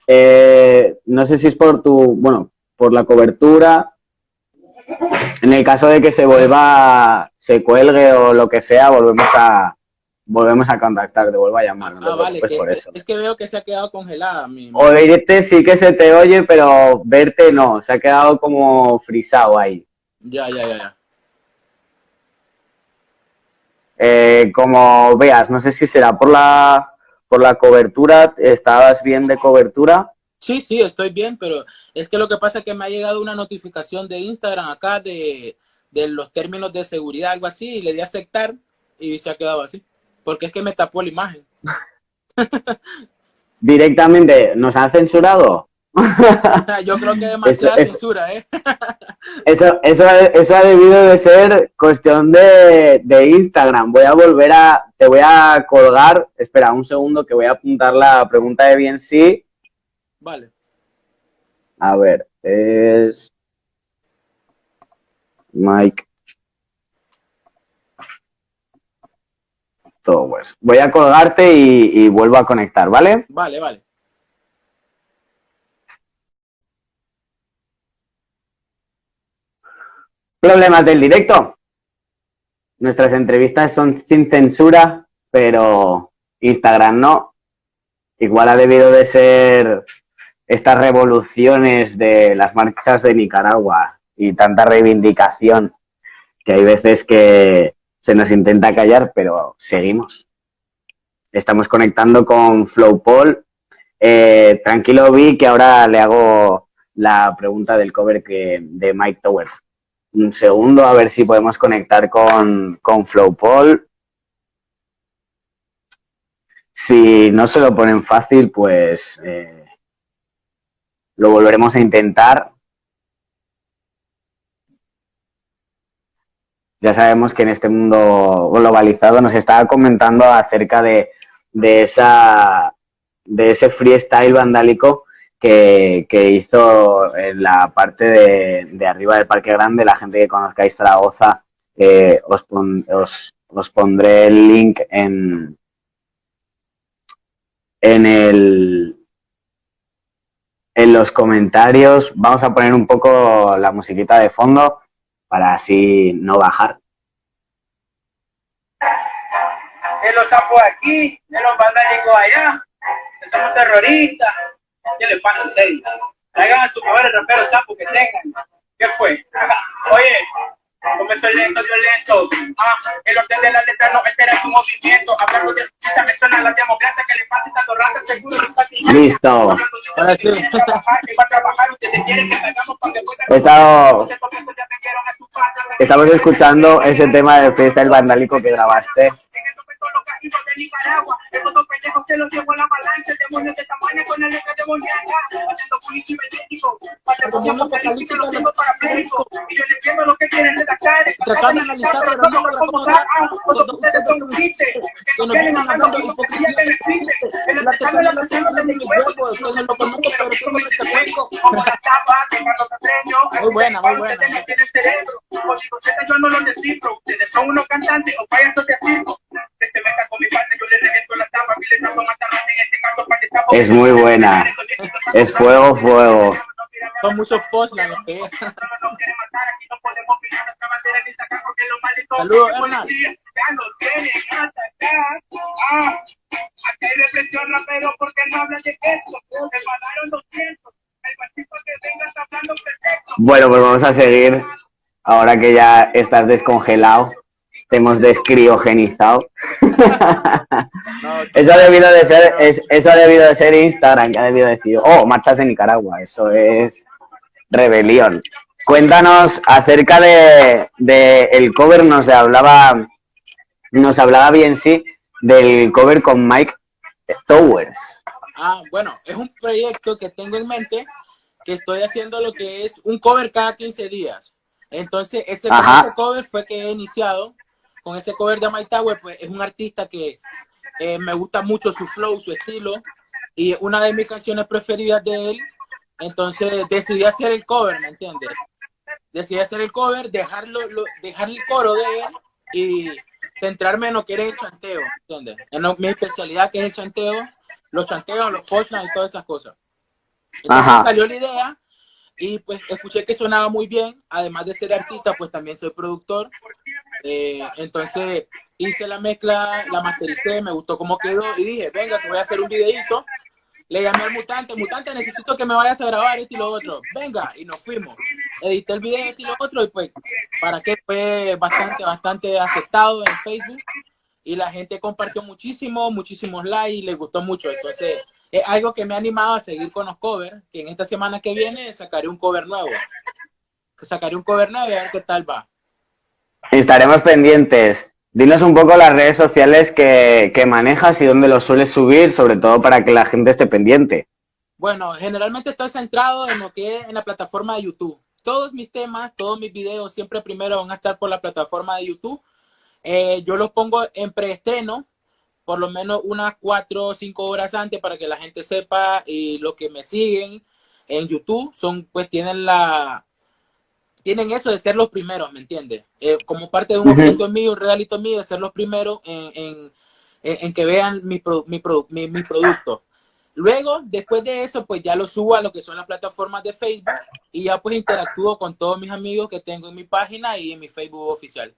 eh, no sé si es por tu, bueno, por la cobertura. En el caso de que se vuelva, se cuelgue o lo que sea, volvemos a, volvemos a contactar, te vuelvo a llamar. ah, vale, por eso. es que veo que se ha quedado congelada. Mi, Oírte sí que se te oye, pero verte no, se ha quedado como frisado ahí. Ya, ya, ya, ya. Eh, como veas, no sé si será por la, por la cobertura, ¿estabas bien de cobertura? Sí, sí, estoy bien, pero es que lo que pasa es que me ha llegado una notificación de Instagram acá de, de los términos de seguridad, algo así, y le di a aceptar y se ha quedado así, porque es que me tapó la imagen. Directamente, ¿nos han censurado? Yo creo que demasiada censura, ¿eh? Eso, eso, eso ha debido de ser cuestión de, de, Instagram. Voy a volver a, te voy a colgar, espera un segundo que voy a apuntar la pregunta de bien sí. Vale. A ver, es Mike Towers. Voy a colgarte y, y vuelvo a conectar, ¿vale? Vale, vale. Problemas del directo. Nuestras entrevistas son sin censura, pero Instagram no. Igual ha debido de ser estas revoluciones de las marchas de Nicaragua y tanta reivindicación que hay veces que se nos intenta callar, pero seguimos. Estamos conectando con Flowpol. Eh, tranquilo, vi que ahora le hago la pregunta del cover que, de Mike Towers un segundo a ver si podemos conectar con, con Flowpol. Si no se lo ponen fácil, pues eh, lo volveremos a intentar. Ya sabemos que en este mundo globalizado nos estaba comentando acerca de, de, esa, de ese freestyle vandálico que, hizo en la parte de, arriba del Parque Grande. La gente que conozcáis Zaragoza, eh, os, os, pondré el link en, en, el, en los comentarios. Vamos a poner un poco la musiquita de fondo para así no bajar. En los sapos aquí, en los vandálicos allá, que somos terroristas. ¿Qué le pasa a ustedes? Traigan a sus mejores raperos sapos que tengan. ¿Qué fue? Oye, comenzó lento, violento. Ah, el orden de la letra no espera su movimiento. Hablando de esa me suena la democracia que le pasa tanto rato seguro Listo. Ahora sí. Estado... Estamos escuchando ese tema de fiesta del vandálico que grabaste hijos de Nicaragua. Estos dos pendejos se los llevó la avalancha, demonios de tamaño con el eje demoníaca. Haciendo policía idéntico, patrimonio apocalíptico, lo tengo parapléjico. Y yo le entiendo lo que quieren redactar. Tratar de analizar, pero no lo como tal. Cuando ustedes son tristes, que no quieren hablar de hipocresía que no existe. En el pesar de la canción de mi cuerpo, después no lo conozco, pero tú me. Como la tapa de Carlos Casteño. Muy buena, muy buena. Ustedes tienen cerebro. O si ustedes yo no lo descifro. Ustedes son unos cantantes o payasos de circo. Metan es muy buena. Es fuego, fuego. Son muchos posts la Saludos, Hernán. Bueno, pues vamos a seguir. Ahora que ya estás descongelado te hemos descriogenizado. eso ha debido de ser, eso ha debido de ser Instagram, que ha debido decir, oh, marchas de Nicaragua, eso es rebelión. Cuéntanos acerca de, el cover, nos hablaba, nos hablaba bien sí del cover con Mike Towers. Ah, bueno, es un proyecto que tengo en mente, que estoy haciendo lo que es un cover cada 15 días. Entonces, ese cover fue que he iniciado con ese cover de My Tower, pues es un artista que eh, me gusta mucho su flow, su estilo, y una de mis canciones preferidas de él, entonces decidí hacer el cover, ¿me entiendes? Decidí hacer el cover, dejarlo, dejar el coro de él y centrarme en lo que era el chanteo, ¿entiendes? En mi especialidad que es el chanteo, los chanteos, los punchlines y todas esas cosas. Entonces salió la idea y pues escuché que sonaba muy bien, además de ser artista, pues también soy productor. Eh, entonces hice la mezcla, la mastericé, me gustó cómo quedó y dije, venga, te voy a hacer un videito. Le llamé al mutante, mutante, necesito que me vayas a grabar esto y lo otro. Venga, y nos fuimos. Edité el video esto y lo otro y pues, para que fue bastante, bastante aceptado en Facebook. Y la gente compartió muchísimo, muchísimos likes y les gustó mucho. Entonces, es algo que me ha animado a seguir con los covers, que en esta semana que viene sacaré un cover nuevo. Sacaré un cover nuevo y a ver qué tal va. Estaremos pendientes. Dinos un poco las redes sociales que, que manejas y dónde los sueles subir, sobre todo para que la gente esté pendiente. Bueno, generalmente estoy centrado en lo que es en la plataforma de YouTube. Todos mis temas, todos mis videos siempre primero van a estar por la plataforma de YouTube. Eh, yo los pongo en preestreno, por lo menos unas cuatro o cinco horas antes para que la gente sepa y los que me siguen en YouTube son pues tienen la tienen eso de ser los primeros, ¿me entiendes? Eh, como parte de un objeto mío, un realito mío, de ser los primeros en, en, que vean mi, mi, mi, mi, producto. Luego, después de eso, pues ya lo subo a lo que son las plataformas de Facebook y ya pues interactúo con todos mis amigos que tengo en mi página y en mi Facebook oficial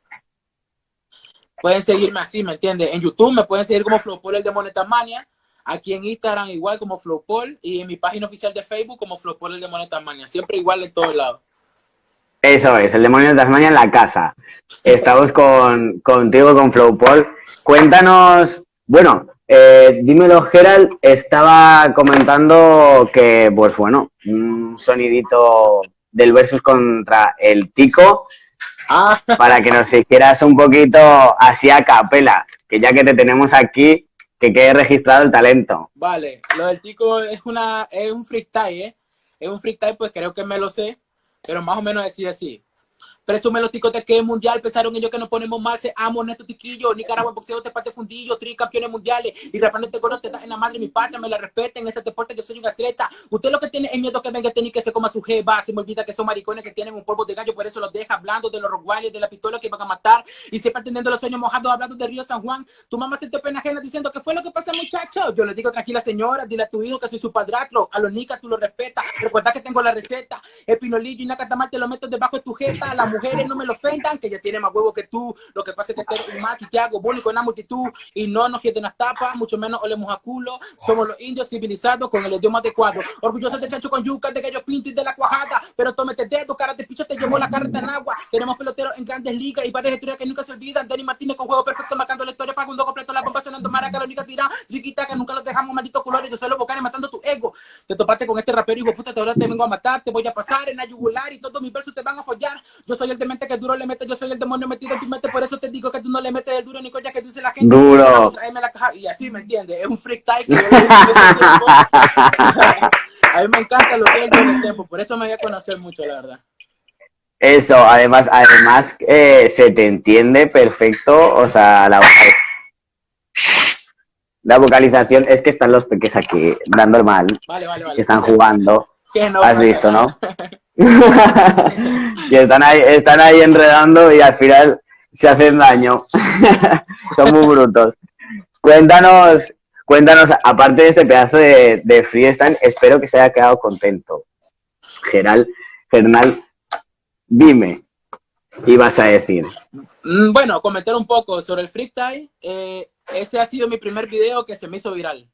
pueden seguirme así, ¿me entiendes? En YouTube me pueden seguir como Flowpol el de Monetamania, aquí en Instagram igual como Flowpol y en mi página oficial de Facebook como Flowpol el de Monetamania, siempre igual en todos lados. Eso es, el demonio de Tasmania en la casa. Estamos con, contigo, con Flowpol. Cuéntanos, bueno, eh, dímelo, Gerald, estaba comentando que, pues bueno, un sonidito del versus contra el Tico Para que nos hicieras un poquito así a capela, que ya que te tenemos aquí, que quede registrado el talento. Vale, lo del tico es una es un freestyle, ¿eh? Es un freestyle, pues creo que me lo sé, pero más o menos decir así. Presume los ticos de que mundial, pensaron ellos que nos ponemos mal, se amo Neto Tiquillo, Nicaragua en boxeo te parte fundillo, campeones mundiales, y rapando te gordo te da en la madre mi patria, me la respeten, en este deporte que soy un atleta, usted lo que tiene es miedo que venga este ni que se coma su jeva, se me olvida que son maricones que tienen un polvo de gallo, por eso los deja hablando de los roguales, de la pistola que van a matar, y sepa teniendo los sueños mojados hablando de Río San Juan, tu mamá se te pena ajena diciendo que fue lo que pasa muchacho, yo le digo tranquila señora, dile a tu hijo que soy su padrastro, a los nicas tú lo respetas, recuerda que tengo la receta, el pinolillo y una catamal te lo meto debajo de tu jeta, mujeres no me lo ofendan, que ella tiene más huevo que tú. Lo que pasa es que tú un macho y te hago bullying con la multitud y no nos quieren las tapas, mucho menos olemos a culo. Somos los indios civilizados con el idioma adecuado. Orgullosos de chancho con yuca, de gallo pinto y de la cuajada. Pero tómete dedo, cara de picho, te llevó la carreta en agua. Tenemos peloteros en grandes ligas y varias historias que nunca se olvidan. Denis Martínez con juego perfecto, marcando la historia un completo. La bomba sonando maraca, la única tira, riquita que nunca los dejamos, malditos colores. Yo soy los bocanes matando tu ego. Te topaste con este rapero y puta, te ahora te vengo a matar. Te voy a pasar en la yugular y todos mis versos te van a follar. Yo soy el demente que duro le mete, yo soy el demonio metido en tu mente, por eso te digo que tú no le metes el duro ni coña que dice la gente. Duro. Y así, ¿me entiendes? Es un freak type. a mí me encanta lo que es el tiempo, por eso me voy a conocer mucho, la verdad. Eso, además, además eh, se te entiende perfecto, o sea, la, la vocalización es que están los peques aquí dando mal, vale, vale, vale. que están jugando. Has visto, ¿no? y están ahí, están ahí enredando y al final se hacen daño. Son muy brutos. Cuéntanos, cuéntanos, aparte de este pedazo de, de freestyle, espero que se haya quedado contento. Geral, Gernal, dime, ¿qué ibas a decir? Mm, bueno, comentar un poco sobre el freestyle. Eh, ese ha sido mi primer video que se me hizo viral.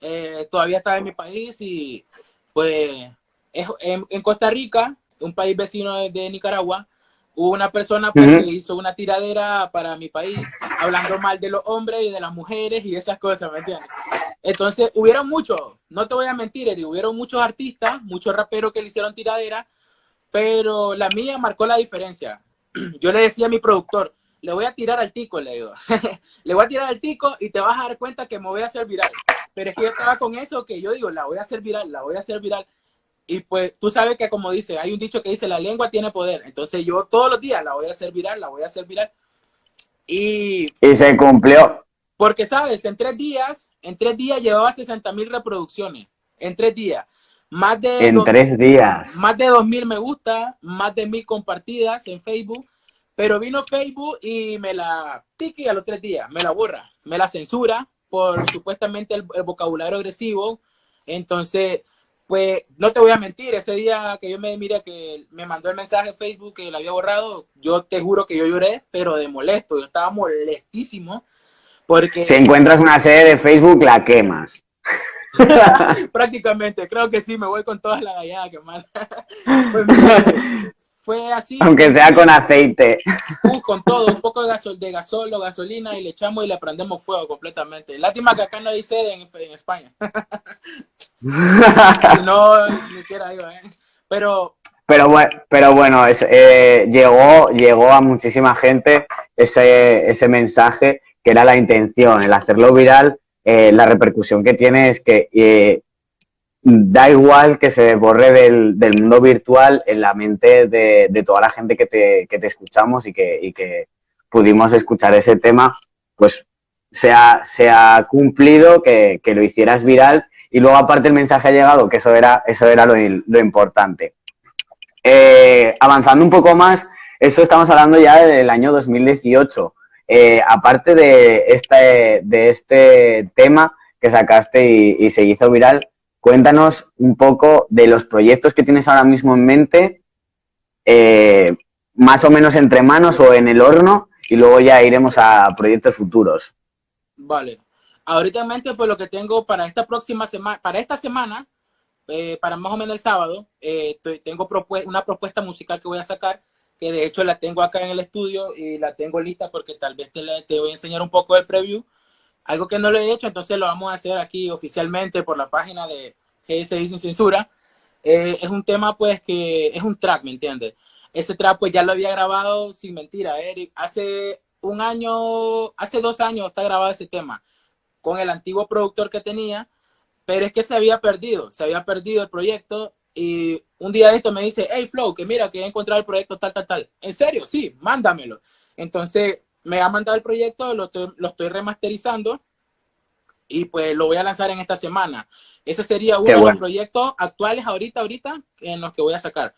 Eh, todavía estaba en mi país y pues en, Costa Rica, un país vecino de, Nicaragua, hubo una persona pues, que hizo una tiradera para mi país, hablando mal de los hombres y de las mujeres y esas cosas, ¿me entiendes? Entonces, hubieron muchos, no te voy a mentir, Eri, hubieron muchos artistas, muchos raperos que le hicieron tiradera, pero la mía marcó la diferencia. Yo le decía a mi productor, le voy a tirar al tico, le digo, le voy a tirar al tico y te vas a dar cuenta que me voy a hacer viral. Pero es que yo estaba con eso que yo digo, la voy a hacer viral, la voy a hacer viral. Y pues tú sabes que como dice, hay un dicho que dice, la lengua tiene poder. Entonces yo todos los días la voy a hacer viral, la voy a hacer viral. Y, y se cumplió. Porque, ¿sabes? En tres días, en tres días llevaba 60 mil reproducciones. En tres días. Más de en tres días. Más de dos mil me gusta, más de mil compartidas en Facebook. Pero vino Facebook y me la tiki a los tres días, me la borra, me la censura por supuestamente el vocabulario agresivo. Entonces, Pues no te voy a mentir, ese día que yo me mira que me mandó el mensaje en Facebook que lo había borrado, yo te juro que yo lloré, pero de molesto, yo estaba molestísimo porque... Si encuentras una sede de Facebook, la quemas. Prácticamente, creo que sí, me voy con todas las galladas que más. pues, fue así. Aunque sea con aceite. Uh, con todo, un poco de, gasol, de gasol o gasolina y le echamos y le prendemos fuego completamente. Lástima que acá no hay sede en, en España. no, ni quiera yo, ¿eh? Pero... Pero bueno, pero bueno es, eh, llegó, llegó a muchísima gente ese, ese mensaje que era la intención, el hacerlo viral, eh, la repercusión que tiene es que eh, da igual que se borre del, del, mundo virtual en la mente de, de toda la gente que te, que te escuchamos y que, y que, pudimos escuchar ese tema, pues se ha, se ha cumplido que, que, lo hicieras viral y luego aparte el mensaje ha llegado, que eso era, eso era lo, importante. Eh, avanzando un poco más, eso estamos hablando ya del año 2018. Eh, aparte de este, de este tema que sacaste y se hizo viral, Cuéntanos un poco de los proyectos que tienes ahora mismo en mente, eh, más o menos entre manos o en el horno, y luego ya iremos a proyectos futuros. Vale. Ahorita pues lo que tengo para esta próxima semana, para esta semana, eh, para más o menos el sábado, eh, tengo una propuesta musical que voy a sacar, que de hecho la tengo acá en el estudio y la tengo lista porque tal vez te, te voy a enseñar un poco del preview algo que no lo he hecho, entonces lo vamos a hacer aquí oficialmente por la página de GSI Sin Censura. Eh, es un tema pues que es un track, ¿me entiendes? Ese track pues ya lo había grabado, sin mentira, Eric, hace un año, hace dos años está grabado ese tema con el antiguo productor que tenía, pero es que se había perdido, se había perdido el proyecto y un día de esto me dice, hey Flow, que mira, que he encontrado el proyecto tal, tal, tal. ¿En serio? Sí, mándamelo. Entonces me ha mandado el proyecto, lo estoy, lo estoy remasterizando y pues lo voy a lanzar en esta semana. Ese sería uno de los proyectos actuales ahorita, ahorita, en los que voy a sacar.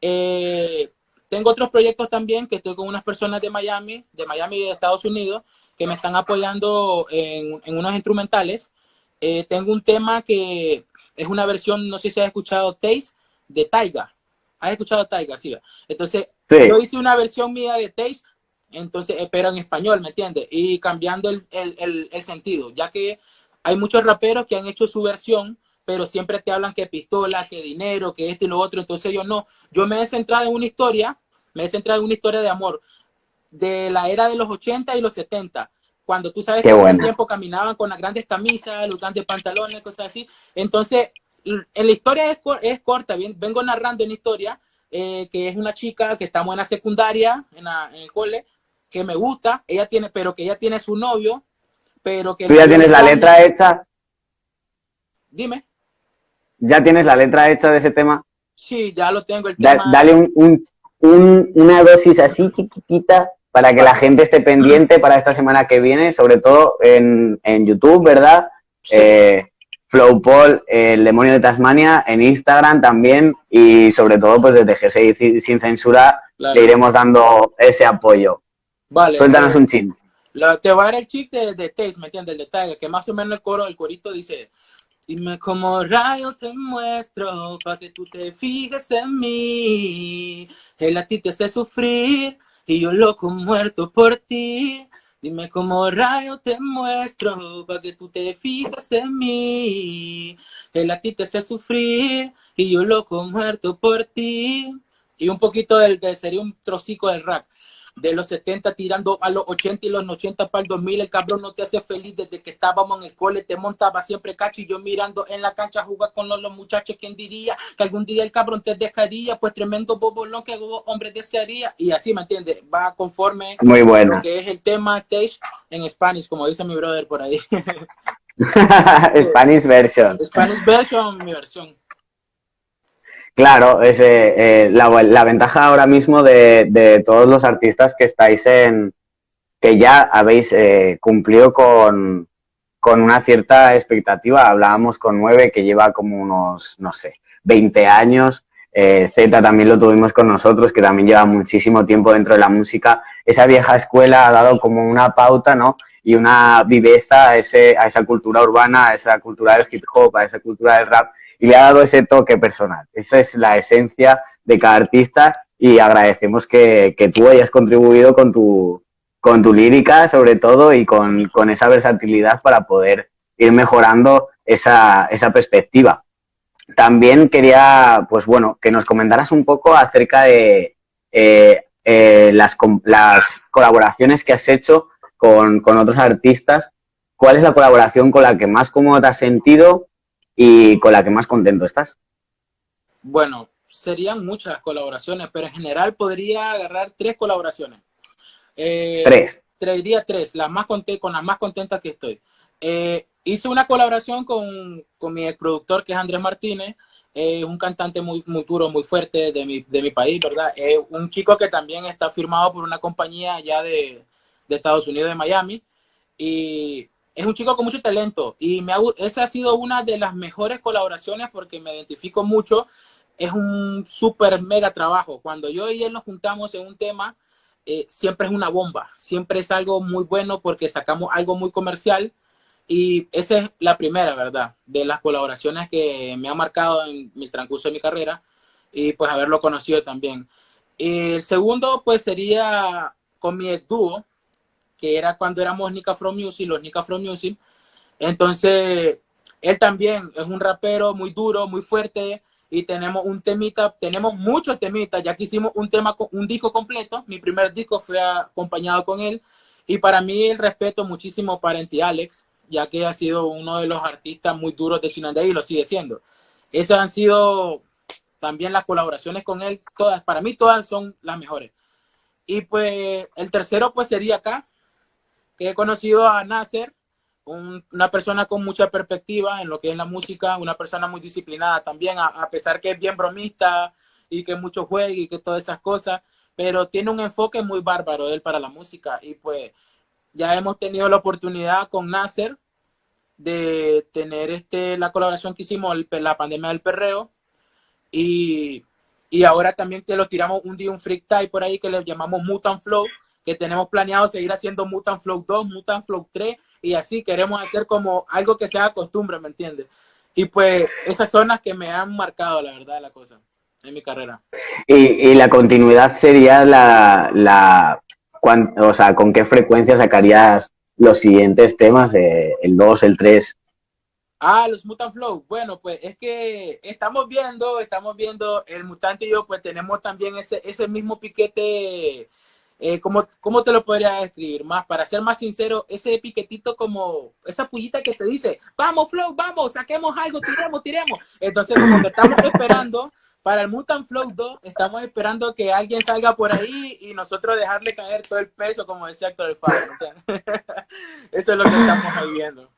Eh, tengo otros proyectos también que estoy con unas personas de Miami, de Miami y de Estados Unidos, que me están apoyando en, en unos instrumentales. Eh, tengo un tema que es una versión, no sé si has escuchado, Taste, de Taiga. ¿Has escuchado Taiga? Sí. Entonces, yo hice una versión mía de Taste entonces, pero en español, ¿me entiendes? Y cambiando el, el, el, sentido, ya que hay muchos raperos que han hecho su versión, pero siempre te hablan que pistola, que dinero, que esto y lo otro, entonces yo no, yo me he centrado en una historia, me he centrado en una historia de amor, de la era de los 80 y los 70, cuando tú sabes que en ese tiempo caminaban con las grandes camisas, los grandes pantalones, cosas así, entonces, en la historia es, es corta, bien, vengo narrando una historia, eh, que es una chica que estamos en la secundaria, en, la, en el cole, que me gusta, ella tiene, pero que ella tiene su novio, pero que... ¿Tú ya tienes la letra hecha? Dime. ¿Ya tienes la letra hecha de ese tema? Sí, ya lo tengo el tema. dale un, un, una dosis así chiquitita para que la gente esté pendiente para esta semana que viene, sobre todo en, en YouTube, ¿verdad? Sí. Eh, Flowpol, el demonio de Tasmania, en Instagram también y sobre todo pues desde GSI Sin Censura claro. le iremos dando ese apoyo. Vale. Suéltanos un chin. Te va a dar el chip de, de Taste, ¿me entiendes? El detalle, que más o menos el coro, el corito dice, dime cómo rayo te muestro para que tú te fijes en mí. Él a ti te hace sufrir y yo loco muerto por ti. Dime cómo rayo te muestro para que tú te fijes en mí. Él a ti te hace sufrir y yo loco muerto por ti. Y un poquito del, de, sería un trocico del rap de los 70 tirando a los 80 y los 80 para el 2000, el cabrón no te hace feliz desde que estábamos en el cole, te montaba siempre cacho y yo mirando en la cancha jugar con los, los muchachos, ¿quién diría que algún día el cabrón te dejaría? Pues tremendo bobolón que hombre desearía y así, ¿me entiendes? Va conforme Muy bueno. que es el tema stage en Spanish, como dice mi brother por ahí. Spanish version. Spanish version, mi versión. Claro, es eh, la, la, ventaja ahora mismo de, de, todos los artistas que estáis en, que ya habéis eh, cumplido con, con, una cierta expectativa. Hablábamos con Nueve, que lleva como unos, no sé, 20 años. Eh, Z también lo tuvimos con nosotros, que también lleva muchísimo tiempo dentro de la música. Esa vieja escuela ha dado como una pauta, ¿no? Y una viveza a, ese, a esa cultura urbana, a esa cultura del hip hop, a esa cultura del rap, y le ha dado ese toque personal. Esa es la esencia de cada artista y agradecemos que, que tú hayas contribuido con tu, con tu lírica sobre todo y con, con esa versatilidad para poder ir mejorando esa, esa perspectiva. También quería, pues bueno, que nos comentaras un poco acerca de eh, eh, las, las, colaboraciones que has hecho con, con, otros artistas. ¿Cuál es la colaboración con la que más cómodo te has sentido y con la que más contento estás? Bueno, serían muchas colaboraciones, pero en general podría agarrar tres colaboraciones. Eh, tres. Diría tres, las más conté, con las más contentas que estoy. Eh, hice una colaboración con, con mi productor que es Andrés Martínez, eh, un cantante muy, muy duro, muy fuerte de mi, de mi país, ¿verdad? Es un chico que también está firmado por una compañía ya de, de, Estados Unidos, de Miami, y es un chico con mucho talento, y me ha, esa ha sido una de las mejores colaboraciones porque me identifico mucho, es un súper mega trabajo. Cuando yo y él nos juntamos en un tema, eh, siempre es una bomba, siempre es algo muy bueno porque sacamos algo muy comercial, y esa es la primera, ¿verdad? De las colaboraciones que me ha marcado en mi transcurso de mi carrera y pues haberlo conocido también. El segundo pues sería con mi dúo, que era cuando éramos Nika From Music, los Nika From Music. Entonces, él también es un rapero muy duro, muy fuerte y tenemos un temita, tenemos muchos temitas, ya que hicimos un tema, un disco completo, mi primer disco fue acompañado con él y para mí el respeto muchísimo para Enti Alex, ya que ha sido uno de los artistas muy duros de Chinandé y lo sigue siendo. Esas han sido también las colaboraciones con él, todas, para mí todas son las mejores. Y pues el tercero pues sería acá, que he conocido a Nasser, una persona con mucha perspectiva en lo que es la música, una persona muy disciplinada también, a, pesar que es bien bromista y que mucho juega y que todas esas cosas, pero tiene un enfoque muy bárbaro él para la música. Y pues ya hemos tenido la oportunidad con Nasser de tener este, la colaboración que hicimos, el, la pandemia del perreo, y, y, ahora también te lo tiramos un día un freak type por ahí que le llamamos Mutant Flow, que tenemos planeado seguir haciendo Mutant Flow 2, Mutant Flow 3, y así queremos hacer como algo que sea costumbre, ¿me entiendes? Y pues esas son las que me han marcado, la verdad, la cosa, en mi carrera. Y, y la continuidad sería la, la o sea, con qué frecuencia sacarías los siguientes temas, eh, el 2, el 3. Ah, los Mutant Flow. Bueno, pues es que estamos viendo, estamos viendo, el Mutante y yo pues tenemos también ese, ese mismo piquete, eh, como, ¿cómo te lo podría describir? Más, para ser más sincero, ese piquetito como, esa pullita que te dice, vamos Flow, vamos, saquemos algo, tiremos, tiremos. Entonces como que estamos esperando para el Mutant Flow 2 estamos esperando que alguien salga por ahí y nosotros dejarle caer todo el peso, como decía Héctor El Faro. Eso es lo que estamos ahí viendo.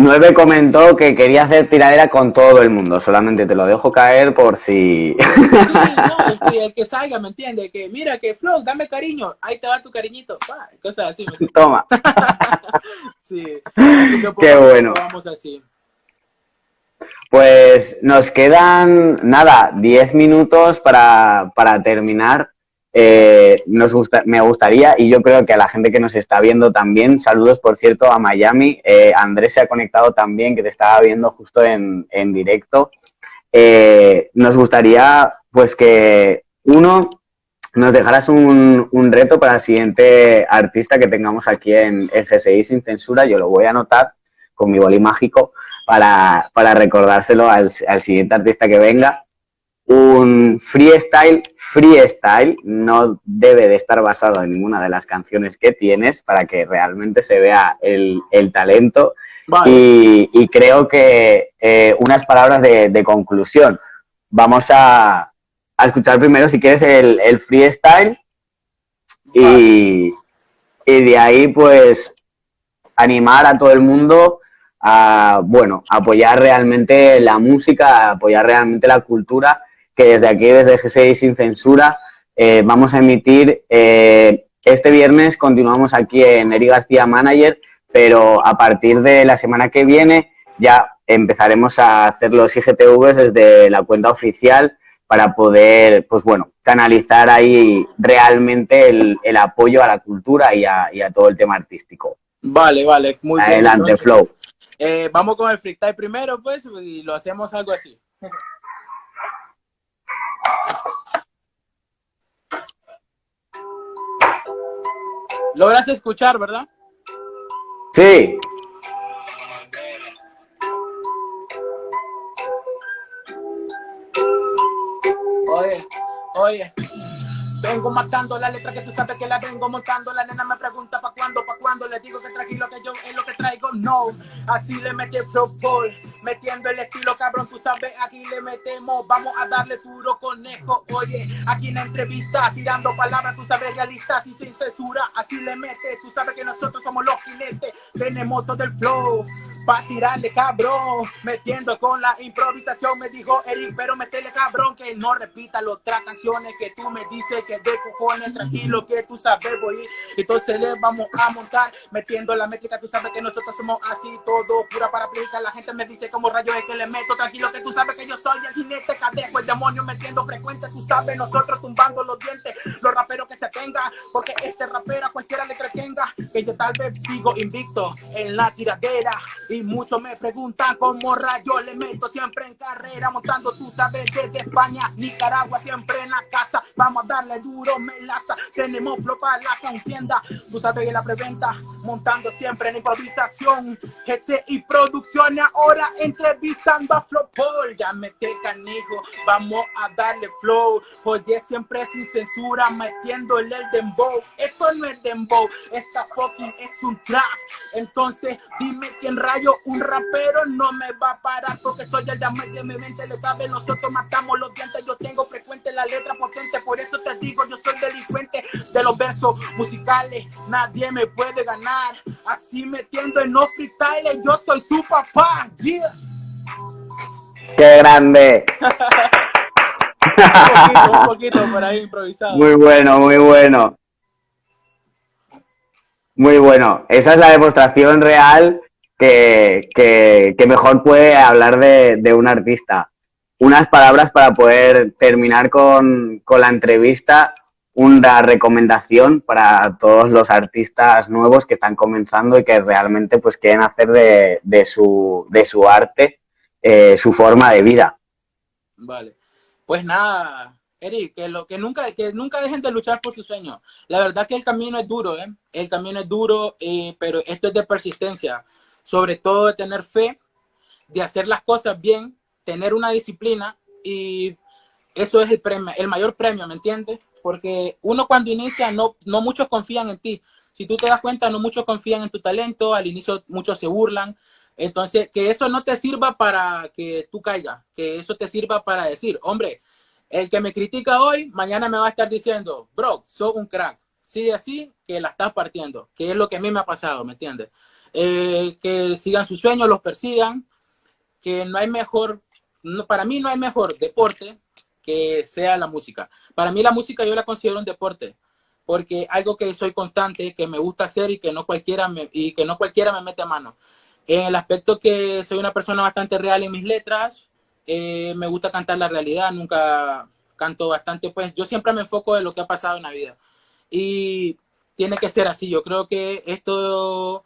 Nueve comentó que quería hacer tiradera con todo el mundo, solamente te lo dejo caer por si... Sí, no, el que salga, ¿me entiendes? Que mira, que Flow, dame cariño, ahí te va tu cariñito, cosas así. Toma. sí, así que Qué bueno. Vamos así. Pues nos quedan, nada, 10 minutos para, para terminar. Eh, nos gusta, me gustaría, y yo creo que a la gente que nos está viendo también, saludos por cierto a Miami. Eh, Andrés se ha conectado también, que te estaba viendo justo en, en directo. Eh, nos gustaría, pues, que uno, nos dejaras un, un, reto para el siguiente artista que tengamos aquí en, en GSI sin censura. Yo lo voy a anotar con mi boli mágico para, para recordárselo al, al, siguiente artista que venga. Un freestyle, freestyle, no debe de estar basado en ninguna de las canciones que tienes para que realmente se vea el, el talento. Vale. Y, y, creo que eh, unas palabras de, de, conclusión. Vamos a, a, escuchar primero, si quieres, el, el freestyle. Vale. Y, y de ahí, pues, animar a todo el mundo a, bueno, apoyar realmente la música, apoyar realmente la cultura, que desde aquí, desde G6 Sin Censura, eh, vamos a emitir, eh, este viernes continuamos aquí en Eri García Manager, pero a partir de la semana que viene ya empezaremos a hacer los IGTVs desde la cuenta oficial para poder, pues bueno, canalizar ahí realmente el, el apoyo a la cultura y a, y a, todo el tema artístico. Vale, vale, muy Adelante, bien. Flow. Eh, vamos con el freestyle primero, pues, y lo hacemos algo así. ¿Logras escuchar, verdad? Sí. Oye, oye. Vengo matando la letra que tú sabes que la vengo montando. La nena me pregunta pa' cuándo, pa' cuándo. Le digo que tranquilo que yo es lo que traigo. No, así le metí Pro Metiendo el estilo, cabrón, tú sabes, aquí le metemos. Vamos a darle duro conejo. Oye, aquí en la entrevista, tirando palabras, tú sabes, realistas y sin censura. Así le mete, tú sabes que nosotros somos los jinetes. Tenemos todo el flow pa' tirarle, cabrón. Metiendo con la improvisación, me dijo Eric, pero metele, cabrón, que no repita las otras canciones que tú me dices que de cojones, tranquilo, que tú sabes, voy. Entonces le vamos a montar, metiendo la métrica, tú sabes que nosotros somos así, todo pura para aplicar. La gente me dice como rayos es que le meto, tranquilo, que tú sabes que yo soy el jinete cadejo, el demonio metiendo frecuencia, tú sabes, nosotros tumbando los dientes, los raperos que se tengan, porque este rapero a cualquiera le entretenga, que yo tal vez sigo invicto en la tiradera, muchos me preguntan cómo rayos le meto siempre en carrera, montando, tú sabes, desde España, Nicaragua, siempre en la casa, vamos a darle duro melaza. Tenemos flow para la contienda. Tú sabes que la preventa, montando siempre en improvisación. GC y producción. Ahora entrevistando a Flow Paul. Ya mete canijo, vamos a darle flow. Oye, siempre sin censura, metiéndole el dembow. Esto no es dembow, esta fucking es un trap. Entonces, dime quién rayo un rapero no me va a parar porque soy el de mi mente le sabe, nosotros matamos los dientes, yo tengo frecuente la letra potente, por eso te digo, yo soy delincuente de los versos musicales, nadie me puede ganar, así metiendo en los freestyles, yo soy su papá, yeah. ¡Qué grande! un poquito, un poquito por ahí improvisado. Muy bueno, muy bueno. Muy bueno. Esa es la demostración real que, que, mejor puede hablar de, de, un artista. Unas palabras para poder terminar con, con la entrevista una recomendación para todos los artistas nuevos que están comenzando y que realmente pues quieren hacer de, de su, de su arte eh, su forma de vida. Vale. Pues nada, Eric, que, lo, que, nunca, que nunca dejen de luchar por su sueño. La verdad que el camino es duro, ¿eh? El camino es duro, eh, pero esto es de persistencia. Sobre todo de tener fe, de hacer las cosas bien, tener una disciplina y eso es el premio, el mayor premio, ¿me entiendes? porque uno cuando inicia no, no muchos confían en ti. Si tú te das cuenta, no muchos confían en tu talento, al inicio muchos se burlan. Entonces, que eso no te sirva para que tú caigas, que eso te sirva para decir, hombre, el que me critica hoy, mañana me va a estar diciendo, bro, sos un crack. Sigue así, que la estás partiendo, que es lo que a mí me ha pasado, ¿me entiendes? Eh, que sigan sus sueños, los persigan, que no hay mejor, no, para mí no hay mejor deporte que sea la música. Para mí la música yo la considero un deporte, porque algo que soy constante, que me gusta hacer y que no cualquiera me, y que no cualquiera me mete a mano. En el aspecto que soy una persona bastante real en mis letras, eh, me gusta cantar la realidad, nunca canto bastante, pues yo siempre me enfoco en lo que ha pasado en la vida. Y tiene que ser así, yo creo que esto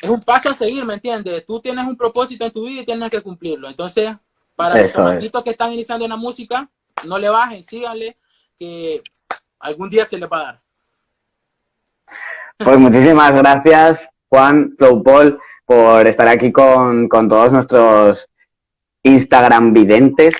es un paso a seguir, ¿me entiendes? Tú tienes un propósito en tu vida y tienes que cumplirlo. Entonces, para los chamaquitos que están iniciando en la música, no le bajen, síganle, que algún día se le va a dar. Pues muchísimas gracias, Juan, Flow Paul, por estar aquí con, todos nuestros Instagram videntes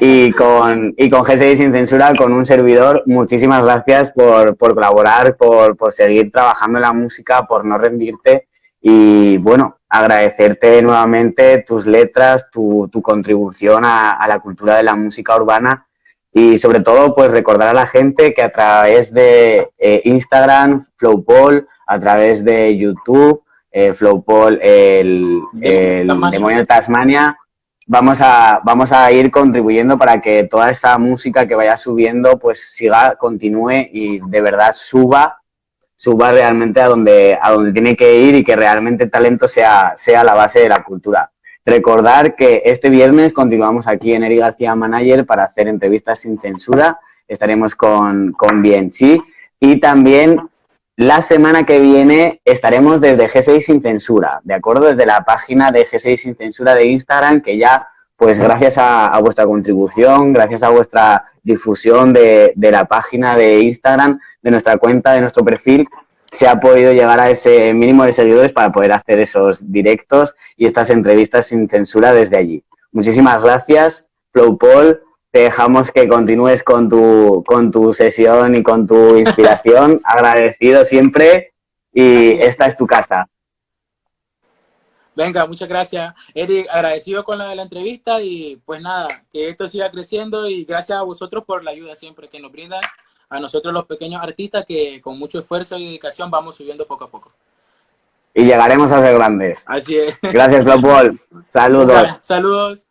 y con, y con GSI Sin Censura, con un servidor. Muchísimas gracias por, colaborar, por, por seguir trabajando en la música, por no rendirte y bueno, agradecerte nuevamente tus letras, tu, contribución a, la cultura de la música urbana y sobre todo pues recordar a la gente que a través de eh, Instagram, Flowpol, a través de YouTube, eh, Flowpol, el, el demonio de Tasmania, vamos a, vamos a ir contribuyendo para que toda esa música que vaya subiendo pues siga, continúe y de verdad suba suba realmente a donde, a donde tiene que ir y que realmente talento sea, sea la base de la cultura. Recordar que este viernes continuamos aquí en Eri García Manager para hacer entrevistas sin censura. Estaremos con, con Bienchi y también la semana que viene estaremos desde G6 Sin Censura, ¿de acuerdo? Desde la página de G6 Sin Censura de Instagram, que ya, pues gracias a, vuestra contribución, gracias a vuestra difusión de, de, la página de Instagram, de nuestra cuenta, de nuestro perfil, se ha podido llegar a ese mínimo de seguidores para poder hacer esos directos y estas entrevistas sin censura desde allí. Muchísimas gracias, Flow Paul. Te dejamos que continúes con tu, con tu sesión y con tu inspiración. Agradecido siempre y esta es tu casa. Venga, muchas gracias. Eric, agradecido con la de la entrevista y pues nada, que esto siga creciendo y gracias a vosotros por la ayuda siempre que nos brindan a nosotros los pequeños artistas que con mucho esfuerzo y dedicación vamos subiendo poco a poco. Y llegaremos a ser grandes. Así es. Gracias, Paul. Saludos. Saludos.